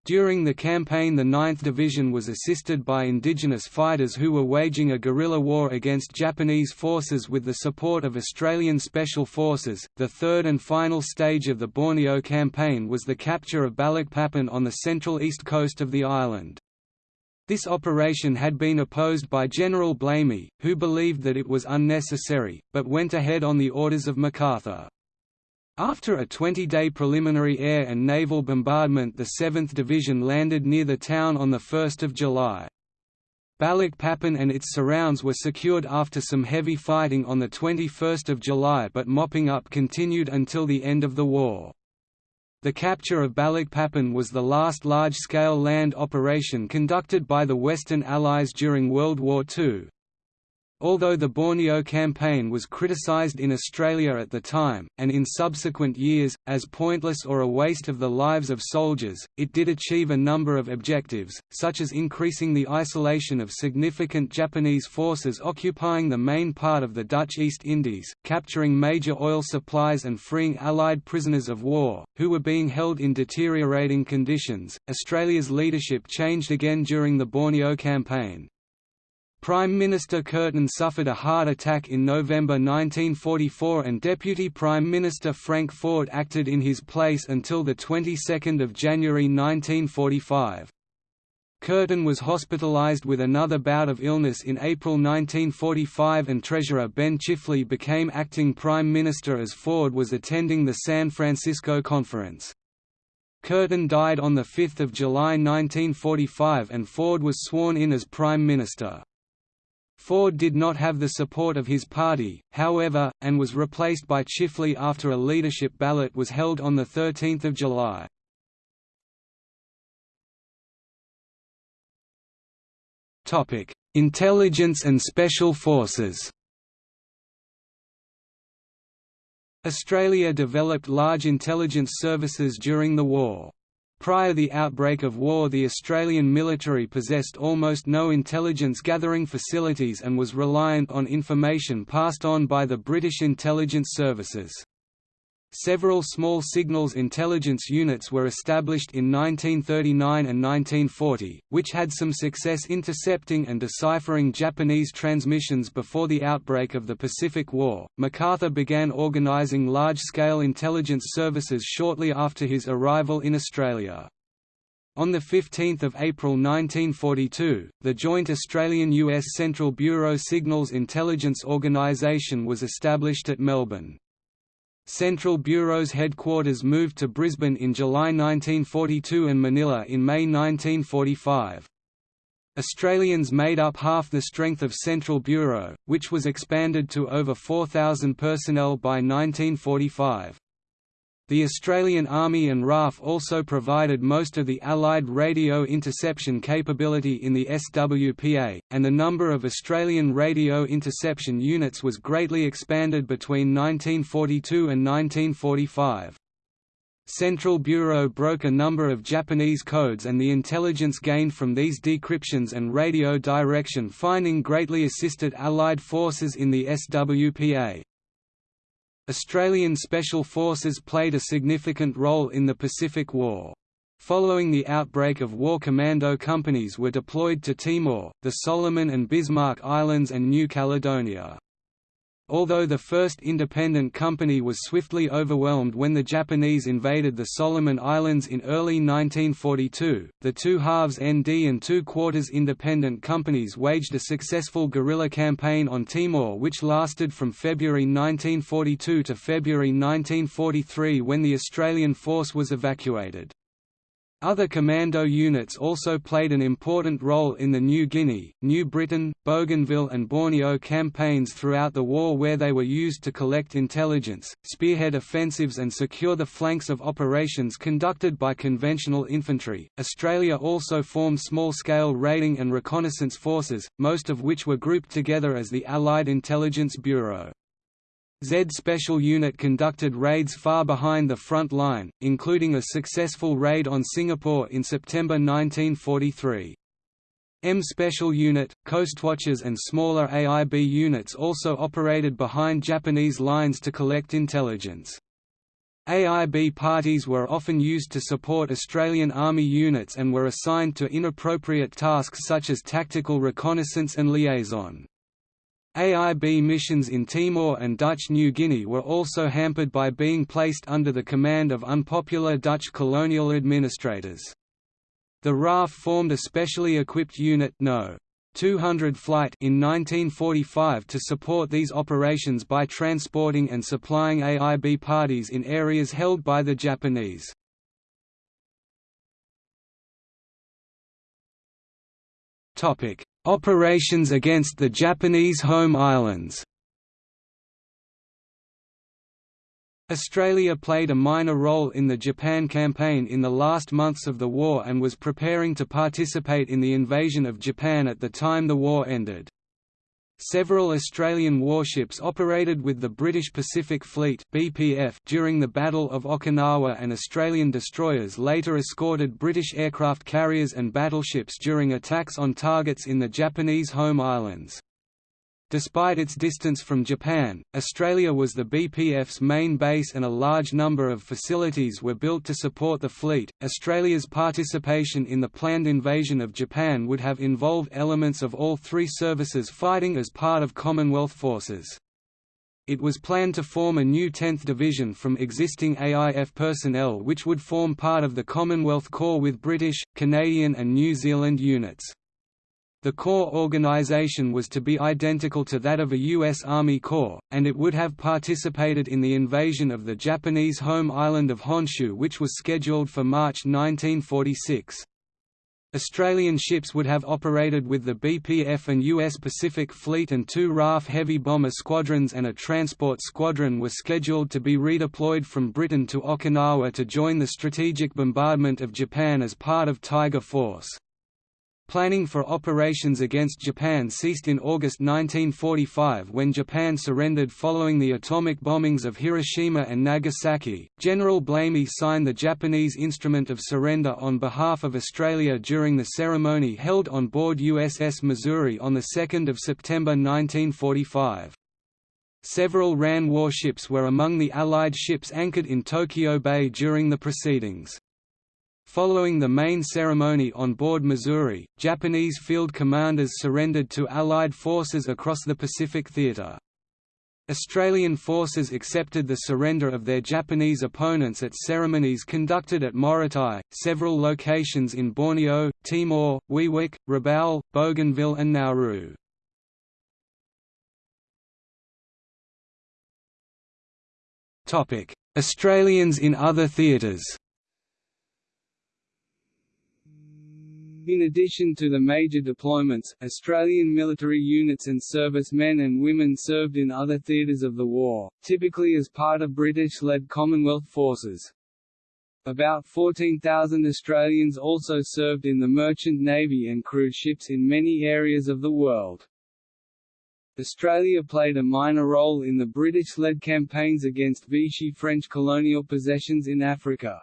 During the campaign the 9th Division was assisted by indigenous fighters who were waging a guerrilla war against Japanese forces with the support of Australian Special Forces. The third and final stage of the Borneo campaign was the capture of Balikpapan on the central east coast of the island. This operation had been opposed by General Blamey, who believed that it was unnecessary, but went ahead on the orders of MacArthur. After a 20-day preliminary air and naval bombardment the 7th Division landed near the town on 1 July. Balikpapan and its surrounds were secured after some heavy fighting on 21 July but mopping up continued until the end of the war. The capture of Balikpapan was the last large-scale land operation conducted by the Western Allies during World War II, Although the Borneo campaign was criticized in Australia at the time, and in subsequent years, as pointless or a waste of the lives of soldiers, it did achieve a number of objectives, such as increasing the isolation of significant Japanese forces occupying the main part of the Dutch East Indies, capturing major oil supplies and freeing Allied prisoners of war, who were being held in deteriorating conditions. Australia's leadership changed again during the Borneo campaign. Prime Minister Curtin suffered a heart attack in November 1944 and Deputy Prime Minister Frank Forde acted in his place until the 22nd of January 1945. Curtin was hospitalized with another bout of illness in April 1945 and Treasurer Ben Chifley became acting Prime Minister as Forde was attending the San Francisco Conference. Curtin died on 5 July 1945 and Forde was sworn in as Prime Minister. Forde did not have the support of his party, however, and was replaced by Chifley after a leadership ballot was held on 13 July. Intelligence and Special Forces. Australia developed large intelligence services during the war. Prior to the outbreak of war the Australian military possessed almost no intelligence gathering facilities and was reliant on information passed on by the British intelligence services. Several small signals intelligence units were established in 1939 and 1940, which had some success intercepting and deciphering Japanese transmissions before the outbreak of the Pacific War. MacArthur began organising large scale intelligence services shortly after his arrival in Australia. On 15 April 1942, the joint Australian-US Central Bureau Signals Intelligence Organisation was established at Melbourne. Central Bureau's headquarters moved to Brisbane in July 1942 and Manila in May 1945. Australians made up half the strength of Central Bureau, which was expanded to over 4,000 personnel by 1945. The Australian Army and RAAF also provided most of the Allied radio interception capability in the SWPA, and the number of Australian radio interception units was greatly expanded between 1942 and 1945. Central Bureau broke a number of Japanese codes and the intelligence gained from these decryptions and radio direction finding greatly assisted Allied forces in the SWPA. Australian Special Forces played a significant role in the Pacific War. Following the outbreak of war commando companies were deployed to Timor, the Solomon and Bismarck Islands and New Caledonia. Although the first independent company was swiftly overwhelmed when the Japanese invaded the Solomon Islands in early 1942, the two halves ND and two quarters independent companies waged a successful guerrilla campaign on Timor which lasted from February 1942 to February 1943 when the Australian force was evacuated. Other commando units also played an important role in the New Guinea, New Britain, Bougainville and Borneo campaigns throughout the war where they were used to collect intelligence, spearhead offensives and secure the flanks of operations conducted by conventional infantry. Australia also formed small-scale raiding and reconnaissance forces, most of which were grouped together as the Allied Intelligence Bureau. Z Special Unit conducted raids far behind the front line, including a successful raid on Singapore in September 1943. M Special Unit, Coastwatchers and smaller AIB units also operated behind Japanese lines to collect intelligence. AIB parties were often used to support Australian Army units and were assigned to inappropriate tasks such as tactical reconnaissance and liaison. AIB missions in Timor and Dutch New Guinea were also hampered by being placed under the command of unpopular Dutch colonial administrators. The RAAF formed a specially equipped unit No. 200 flight in 1945 to support these operations by transporting and supplying AIB parties in areas held by the Japanese. Topic: Operations against the Japanese home islands Australia played a minor role in the Japan campaign in the last months of the war and was preparing to participate in the invasion of Japan at the time the war ended. Several Australian warships operated with the British Pacific Fleet (BPF) during the Battle of Okinawa and Australian destroyers later escorted British aircraft carriers and battleships during attacks on targets in the Japanese home islands. Despite its distance from Japan, Australia was the BPF's main base and a large number of facilities were built to support the fleet. Australia's participation in the planned invasion of Japan would have involved elements of all three services fighting as part of Commonwealth forces. it was planned to form a new 10th Division from existing AIF personnel which would form part of the Commonwealth Corps with British, Canadian and New Zealand units. The Corps organization was to be identical to that of a U.S. Army Corps, and it would have participated in the invasion of the Japanese home island of Honshu which was scheduled for March 1946. Australian ships would have operated with the BPF and US Pacific Fleet and two RAAF heavy bomber squadrons and a transport squadron were scheduled to be redeployed from Britain to Okinawa to join the strategic bombardment of Japan as part of Tiger Force. Planning for operations against Japan ceased in August 1945 when Japan surrendered following the atomic bombings of Hiroshima and Nagasaki. General Blamey signed the Japanese Instrument of Surrender on behalf of Australia during the ceremony held on board USS Missouri on 2 September 1945. Several RAN warships were among the Allied ships anchored in Tokyo Bay during the proceedings. Following the main ceremony on board Missouri, Japanese field commanders surrendered to Allied forces across the Pacific Theater. Australian forces accepted the surrender of their Japanese opponents at ceremonies conducted at Morotai, several locations in Borneo, Timor, Wewak, Rabaul, Bougainville and Nauru. Australians in other theatres In addition to the major deployments, Australian military units and servicemen and women served in other theatres of the war, typically as part of British-led Commonwealth forces. About 14,000 Australians also served in the merchant navy and cruise ships in many areas of the world. Australia played a minor role in the British-led campaigns against Vichy French colonial possessions in Africa.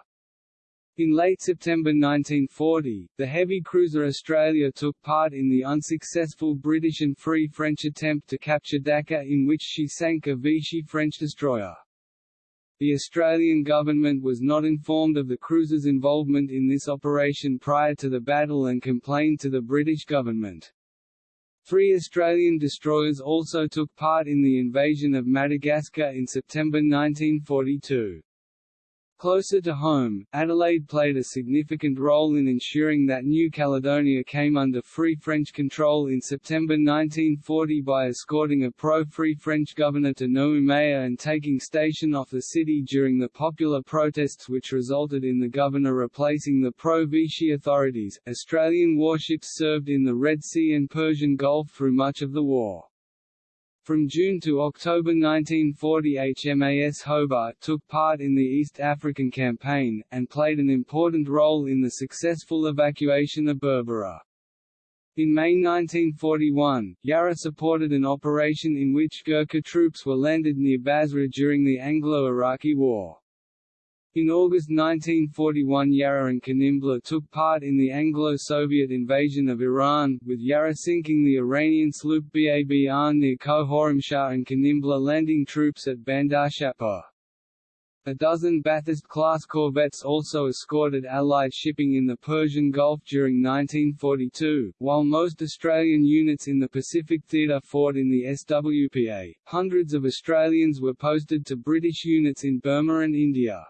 In late September 1940, the heavy cruiser Australia took part in the unsuccessful British and Free French attempt to capture Dakar in which she sank a Vichy French destroyer. The Australian government was not informed of the cruiser's involvement in this operation prior to the battle and complained to the British government. Three Australian destroyers also took part in the invasion of Madagascar in September 1942. Closer to home, Adelaide played a significant role in ensuring that New Caledonia came under Free French control in September 1940 by escorting a pro-Free French governor to Noumea and taking station off the city during the popular protests which resulted in the governor replacing the pro-Vichy authorities. Australian warships served in the Red Sea and Persian Gulf through much of the war. From June to October 1940 HMAS Hobart took part in the East African Campaign, and played an important role in the successful evacuation of Berbera. In May 1941, Yarra supported an operation in which Gurkha troops were landed near Basra during the Anglo-Iraqi War. In August 1941 Yarra and Kanimbla took part in the Anglo-Soviet invasion of Iran, with Yarra sinking the Iranian sloop Babr near Khorramshahr and Kanimbla landing troops at Bandar Shapur. A dozen Bathurst-class corvettes also escorted Allied shipping in the Persian Gulf during 1942, while most Australian units in the Pacific Theatre fought in the SWPA. Hundreds of Australians were posted to British units in Burma and India.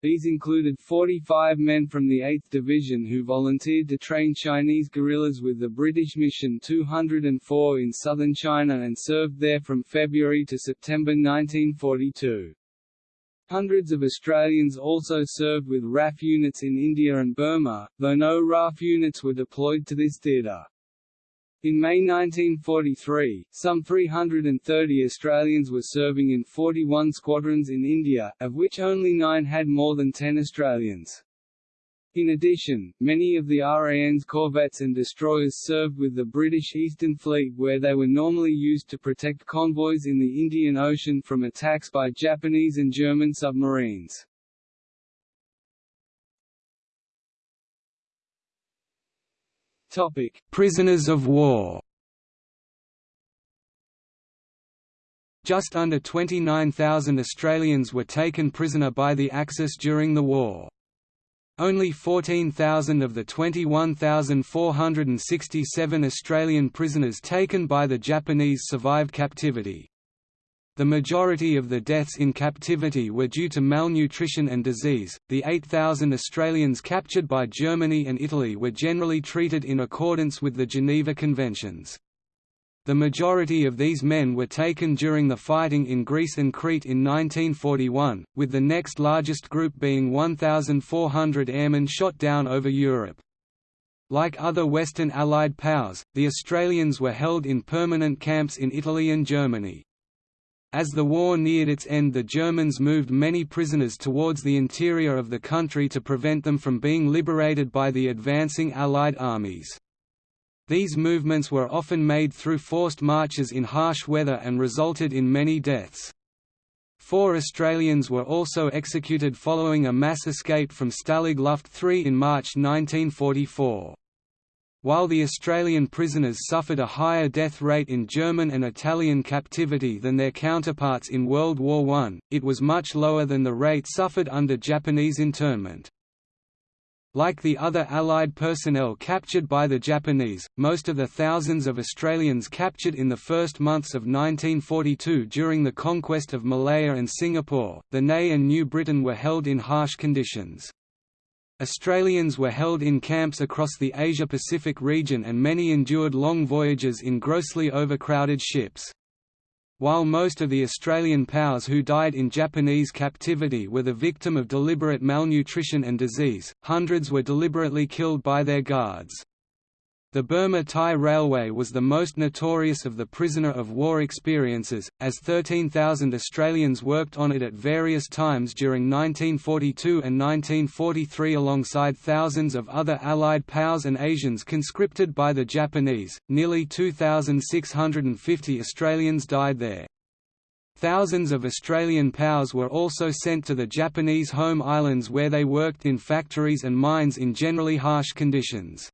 These included 45 men from the 8th Division who volunteered to train Chinese guerrillas with the British Mission 204 in southern China and served there from February to September 1942. Hundreds of Australians also served with RAF units in India and Burma, though no RAAF units were deployed to this theatre. In May 1943, some 330 Australians were serving in 41 squadrons in India, of which only nine had more than 10 Australians. In addition, many of the RAN's corvettes and destroyers served with the British Eastern Fleet where they were normally used to protect convoys in the Indian Ocean from attacks by Japanese and German submarines. Topic: Prisoners of war. Just under 29,000 Australians were taken prisoner by the Axis during the war. Only 14,000 of the 21,467 Australian prisoners taken by the Japanese survived captivity. The majority of the deaths in captivity were due to malnutrition and disease. The 8,000 Australians captured by Germany and Italy were generally treated in accordance with the Geneva Conventions. The majority of these men were taken during the fighting in Greece and Crete in 1941, with the next largest group being 1,400 airmen shot down over Europe. Like other Western Allied powers, the Australians were held in permanent camps in Italy and Germany. As the war neared its end the Germans moved many prisoners towards the interior of the country to prevent them from being liberated by the advancing Allied armies. These movements were often made through forced marches in harsh weather and resulted in many deaths. Four Australians were also executed following a mass escape from Stalag Luft III in March 1944. While the Australian prisoners suffered a higher death rate in German and Italian captivity than their counterparts in World War I, it was much lower than the rate suffered under Japanese internment. Like the other Allied personnel captured by the Japanese, most of the thousands of Australians captured in the first months of 1942 during the conquest of Malaya and Singapore, the NEI and New Britain were held in harsh conditions. Australians were held in camps across the Asia-Pacific region and many endured long voyages in grossly overcrowded ships. While most of the Australian POWs who died in Japanese captivity were the victim of deliberate malnutrition and disease, hundreds were deliberately killed by their guards. The Burma-Thai Railway was the most notorious of the prisoner of war experiences, as 13,000 Australians worked on it at various times during 1942 and 1943 alongside thousands of other Allied POWs and Asians conscripted by the Japanese. Nearly 2,650 Australians died there. Thousands of Australian POWs were also sent to the Japanese home islands where they worked in factories and mines in generally harsh conditions.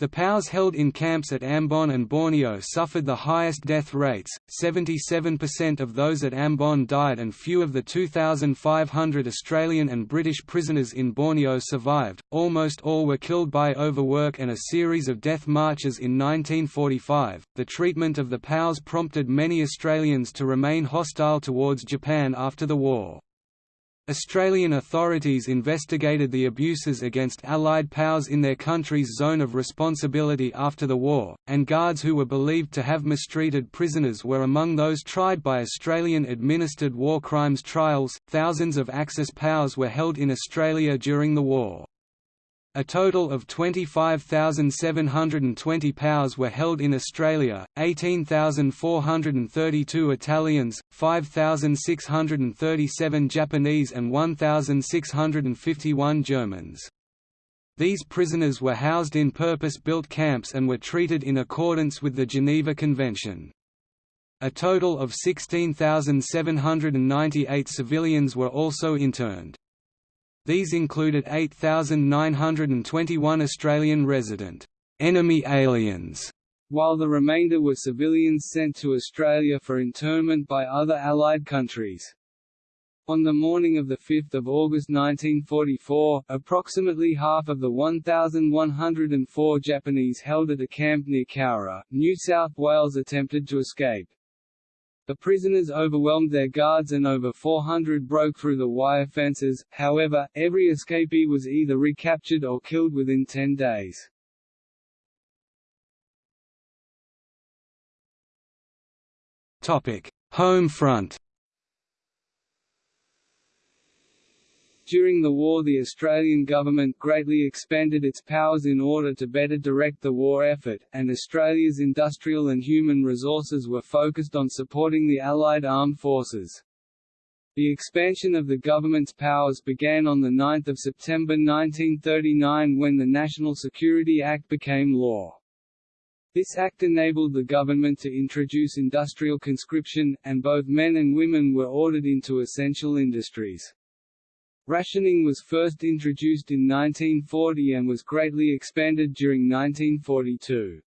The POWs held in camps at Ambon and Borneo suffered the highest death rates, 77% of those at Ambon died and few of the 2,500 Australian and British prisoners in Borneo survived, almost all were killed by overwork and a series of death marches in 1945. The treatment of the POWs prompted many Australians to remain hostile towards Japan after the war. Australian authorities investigated the abuses against Allied POWs in their country's zone of responsibility after the war, and guards who were believed to have mistreated prisoners were among those tried by Australian administered war crimes trials. Thousands of Axis POWs were held in Australia during the war. A total of 25,720 POWs were held in Australia, 18,432 Italians, 5,637 Japanese and 1,651 Germans. These prisoners were housed in purpose-built camps and were treated in accordance with the Geneva Convention. A total of 16,798 civilians were also interned. These included 8,921 Australian resident enemy aliens, while the remainder were civilians sent to Australia for internment by other Allied countries. On the morning of 5 August 1944, approximately half of the 1,104 Japanese held at a camp near Cowra, New South Wales attempted to escape. The prisoners overwhelmed their guards and over 400 broke through the wire fences, however, every escapee was either recaptured or killed within 10 days. Home front During the war the Australian government greatly expanded its powers in order to better direct the war effort, and Australia's industrial and human resources were focused on supporting the Allied armed forces. The expansion of the government's powers began on 9 September 1939 when the National Security Act became law. This act enabled the government to introduce industrial conscription, and both men and women were ordered into essential industries. Rationing was first introduced in 1940 and was greatly expanded during 1942.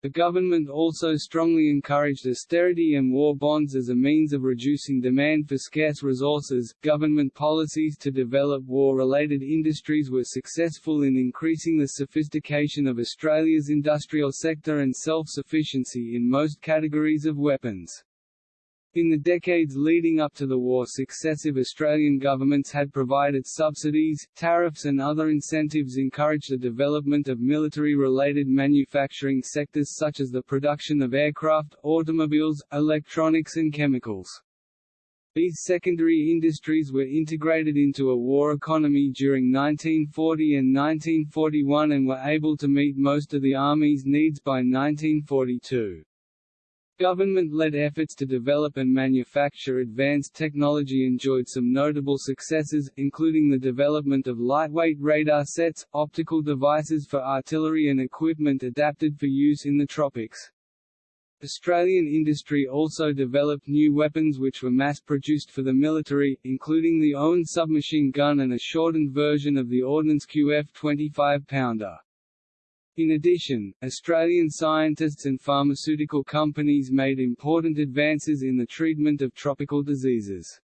The government also strongly encouraged austerity and war bonds as a means of reducing demand for scarce resources. Government policies to develop war related industries were successful in increasing the sophistication of Australia's industrial sector and self sufficiency in most categories of weapons. In the decades leading up to the war successive Australian governments had provided subsidies, tariffs and other incentives encouraged the development of military-related manufacturing sectors such as the production of aircraft, automobiles, electronics and chemicals. These secondary industries were integrated into a war economy during 1940 and 1941 and were able to meet most of the Army's needs by 1942. Government-led efforts to develop and manufacture advanced technology enjoyed some notable successes, including the development of lightweight radar sets, optical devices for artillery and equipment adapted for use in the tropics. Australian industry also developed new weapons which were mass-produced for the military, including the Owen submachine gun and a shortened version of the Ordnance QF 25-pounder. In addition, Australian scientists and pharmaceutical companies made important advances in the treatment of tropical diseases.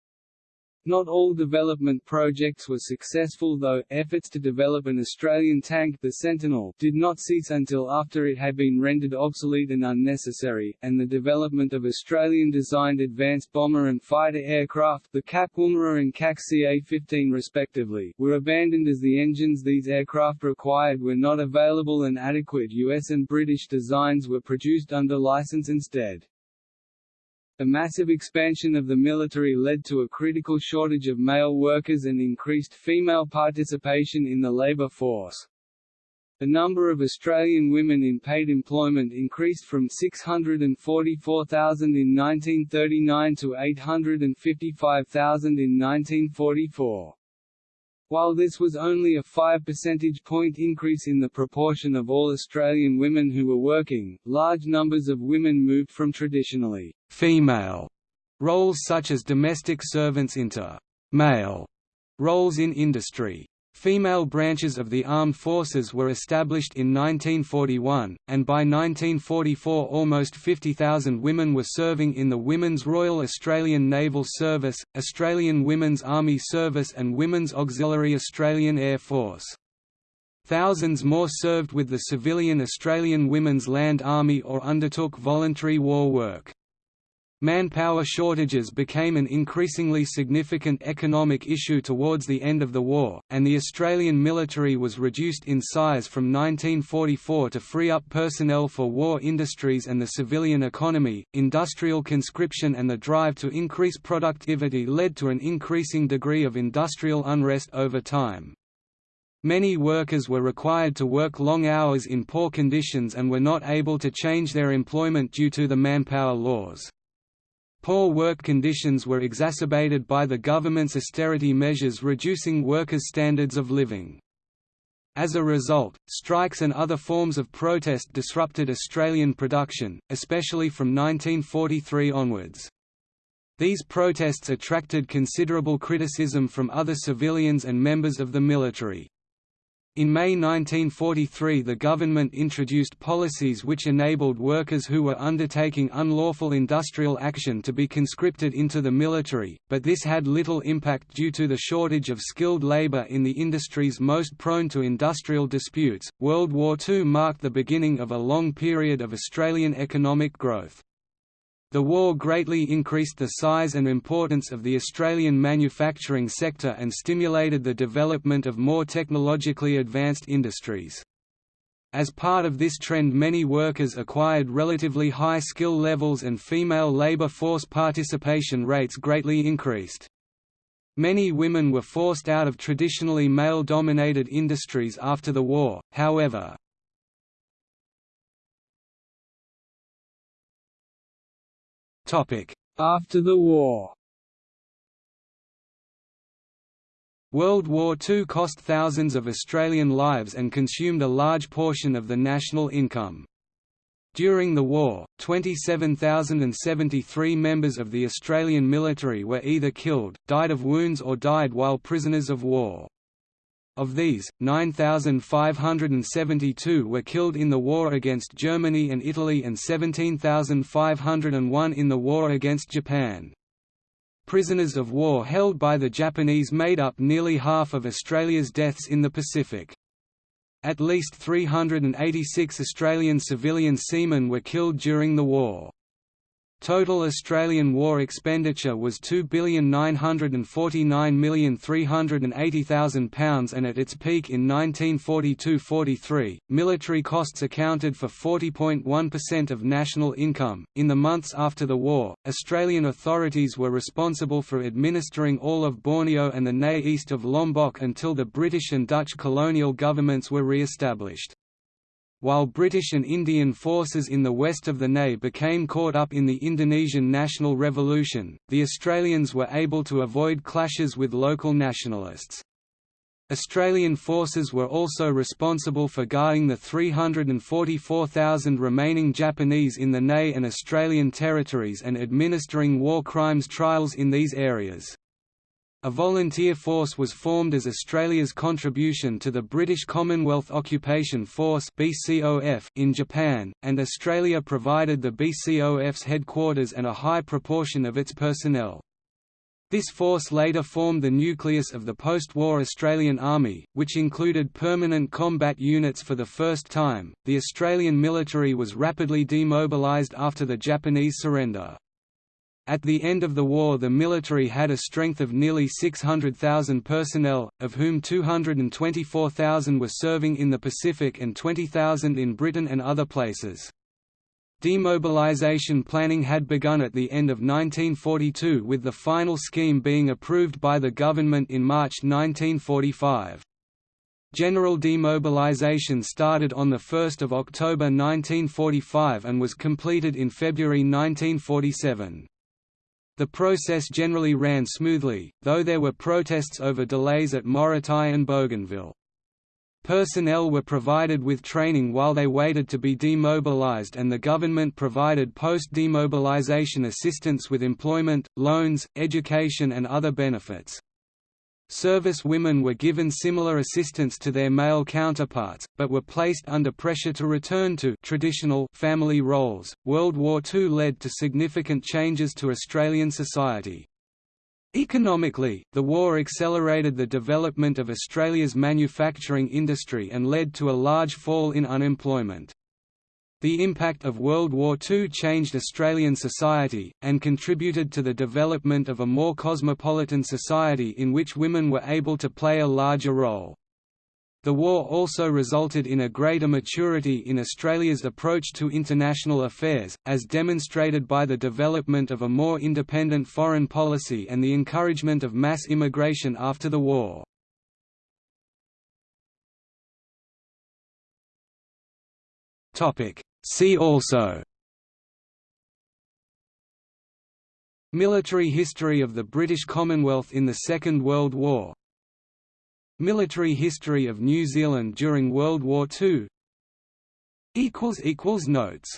Not all development projects were successful though, efforts to develop an Australian tank the Sentinel did not cease until after it had been rendered obsolete and unnecessary, and the development of Australian-designed advanced bomber and fighter aircraft the CAC Woomera and CAC CA-15 respectively, were abandoned as the engines these aircraft required were not available and adequate US and British designs were produced under license instead. The massive expansion of the military led to a critical shortage of male workers and increased female participation in the labour force. The number of Australian women in paid employment increased from 644,000 in 1939 to 855,000 in 1944. While this was only a 5 percentage point increase in the proportion of all Australian women who were working, large numbers of women moved from traditionally «female» roles such as domestic servants into «male» roles in industry. Female branches of the armed forces were established in 1941, and by 1944 almost 50,000 women were serving in the Women's Royal Australian Naval Service, Australian Women's Army Service and Women's Auxiliary Australian Air Force. Thousands more served with the civilian Australian Women's Land Army or undertook voluntary war work. Manpower shortages became an increasingly significant economic issue towards the end of the war, and the Australian military was reduced in size from 1944 to free up personnel for war industries and the civilian economy. Industrial conscription and the drive to increase productivity led to an increasing degree of industrial unrest over time. Many workers were required to work long hours in poor conditions and were not able to change their employment due to the manpower laws. Poor work conditions were exacerbated by the government's austerity measures reducing workers' standards of living. As a result, strikes and other forms of protest disrupted Australian production, especially from 1943 onwards. These protests attracted considerable criticism from other civilians and members of the military. In May 1943 the government introduced policies which enabled workers who were undertaking unlawful industrial action to be conscripted into the military, but this had little impact due to the shortage of skilled labour in the industries most prone to industrial disputes. World War II marked the beginning of a long period of Australian economic growth. The war greatly increased the size and importance of the Australian manufacturing sector and stimulated the development of more technologically advanced industries. As part of this trend many workers acquired relatively high skill levels and female labour force participation rates greatly increased. Many women were forced out of traditionally male-dominated industries after the war, however. After the war World War II cost thousands of Australian lives and consumed a large portion of the national income. During the war, 27,073 members of the Australian military were either killed, died of wounds or died while prisoners of war. Of these, 9,572 were killed in the war against Germany and Italy and 17,501 in the war against Japan. Prisoners of war held by the Japanese made up nearly half of Australia's deaths in the Pacific. At least 386 Australian civilian seamen were killed during the war. Total Australian war expenditure was £2,949,380,000 and at its peak in 1942–43, military costs accounted for 40.1% of national income. In the months after the war, Australian authorities were responsible for administering all of Borneo and the NEI east of Lombok until the British and Dutch colonial governments were re-established. While British and Indian forces in the west of the NEI became caught up in the Indonesian national revolution, the Australians were able to avoid clashes with local nationalists. Australian forces were also responsible for guarding the 344,000 remaining Japanese in the NEI and Australian territories and administering war crimes trials in these areas. A volunteer force was formed as Australia's contribution to the British Commonwealth Occupation Force in Japan, and Australia provided the BCOF's headquarters and a high proportion of its personnel. This force later formed the nucleus of the post-war Australian Army, which included permanent combat units for the first time. The Australian military was rapidly demobilised after the Japanese surrender. At the end of the war the military had a strength of nearly 600,000 personnel, of whom 224,000 were serving in the Pacific and 20,000 in Britain and other places. Demobilization planning had begun at the end of 1942 with the final scheme being approved by the government in March 1945. General demobilization started on 1 October 1945 and was completed in February 1947. The process generally ran smoothly, though there were protests over delays at Morotai and Bougainville. Personnel were provided with training while they waited to be demobilized and the government provided post-demobilization assistance with employment, loans, education and other benefits. Service women were given similar assistance to their male counterparts, but were placed under pressure to return to traditional family roles. World War II led to significant changes to Australian society. Economically, the war accelerated the development of Australia's manufacturing industry and led to a large fall in unemployment. The impact of World War II changed Australian society, and contributed to the development of a more cosmopolitan society in which women were able to play a larger role. The war also resulted in a greater maturity in Australia's approach to international affairs, as demonstrated by the development of a more independent foreign policy and the encouragement of mass immigration after the war. See also Military history of the British Commonwealth in the Second World War Military history of New Zealand during World War II Notes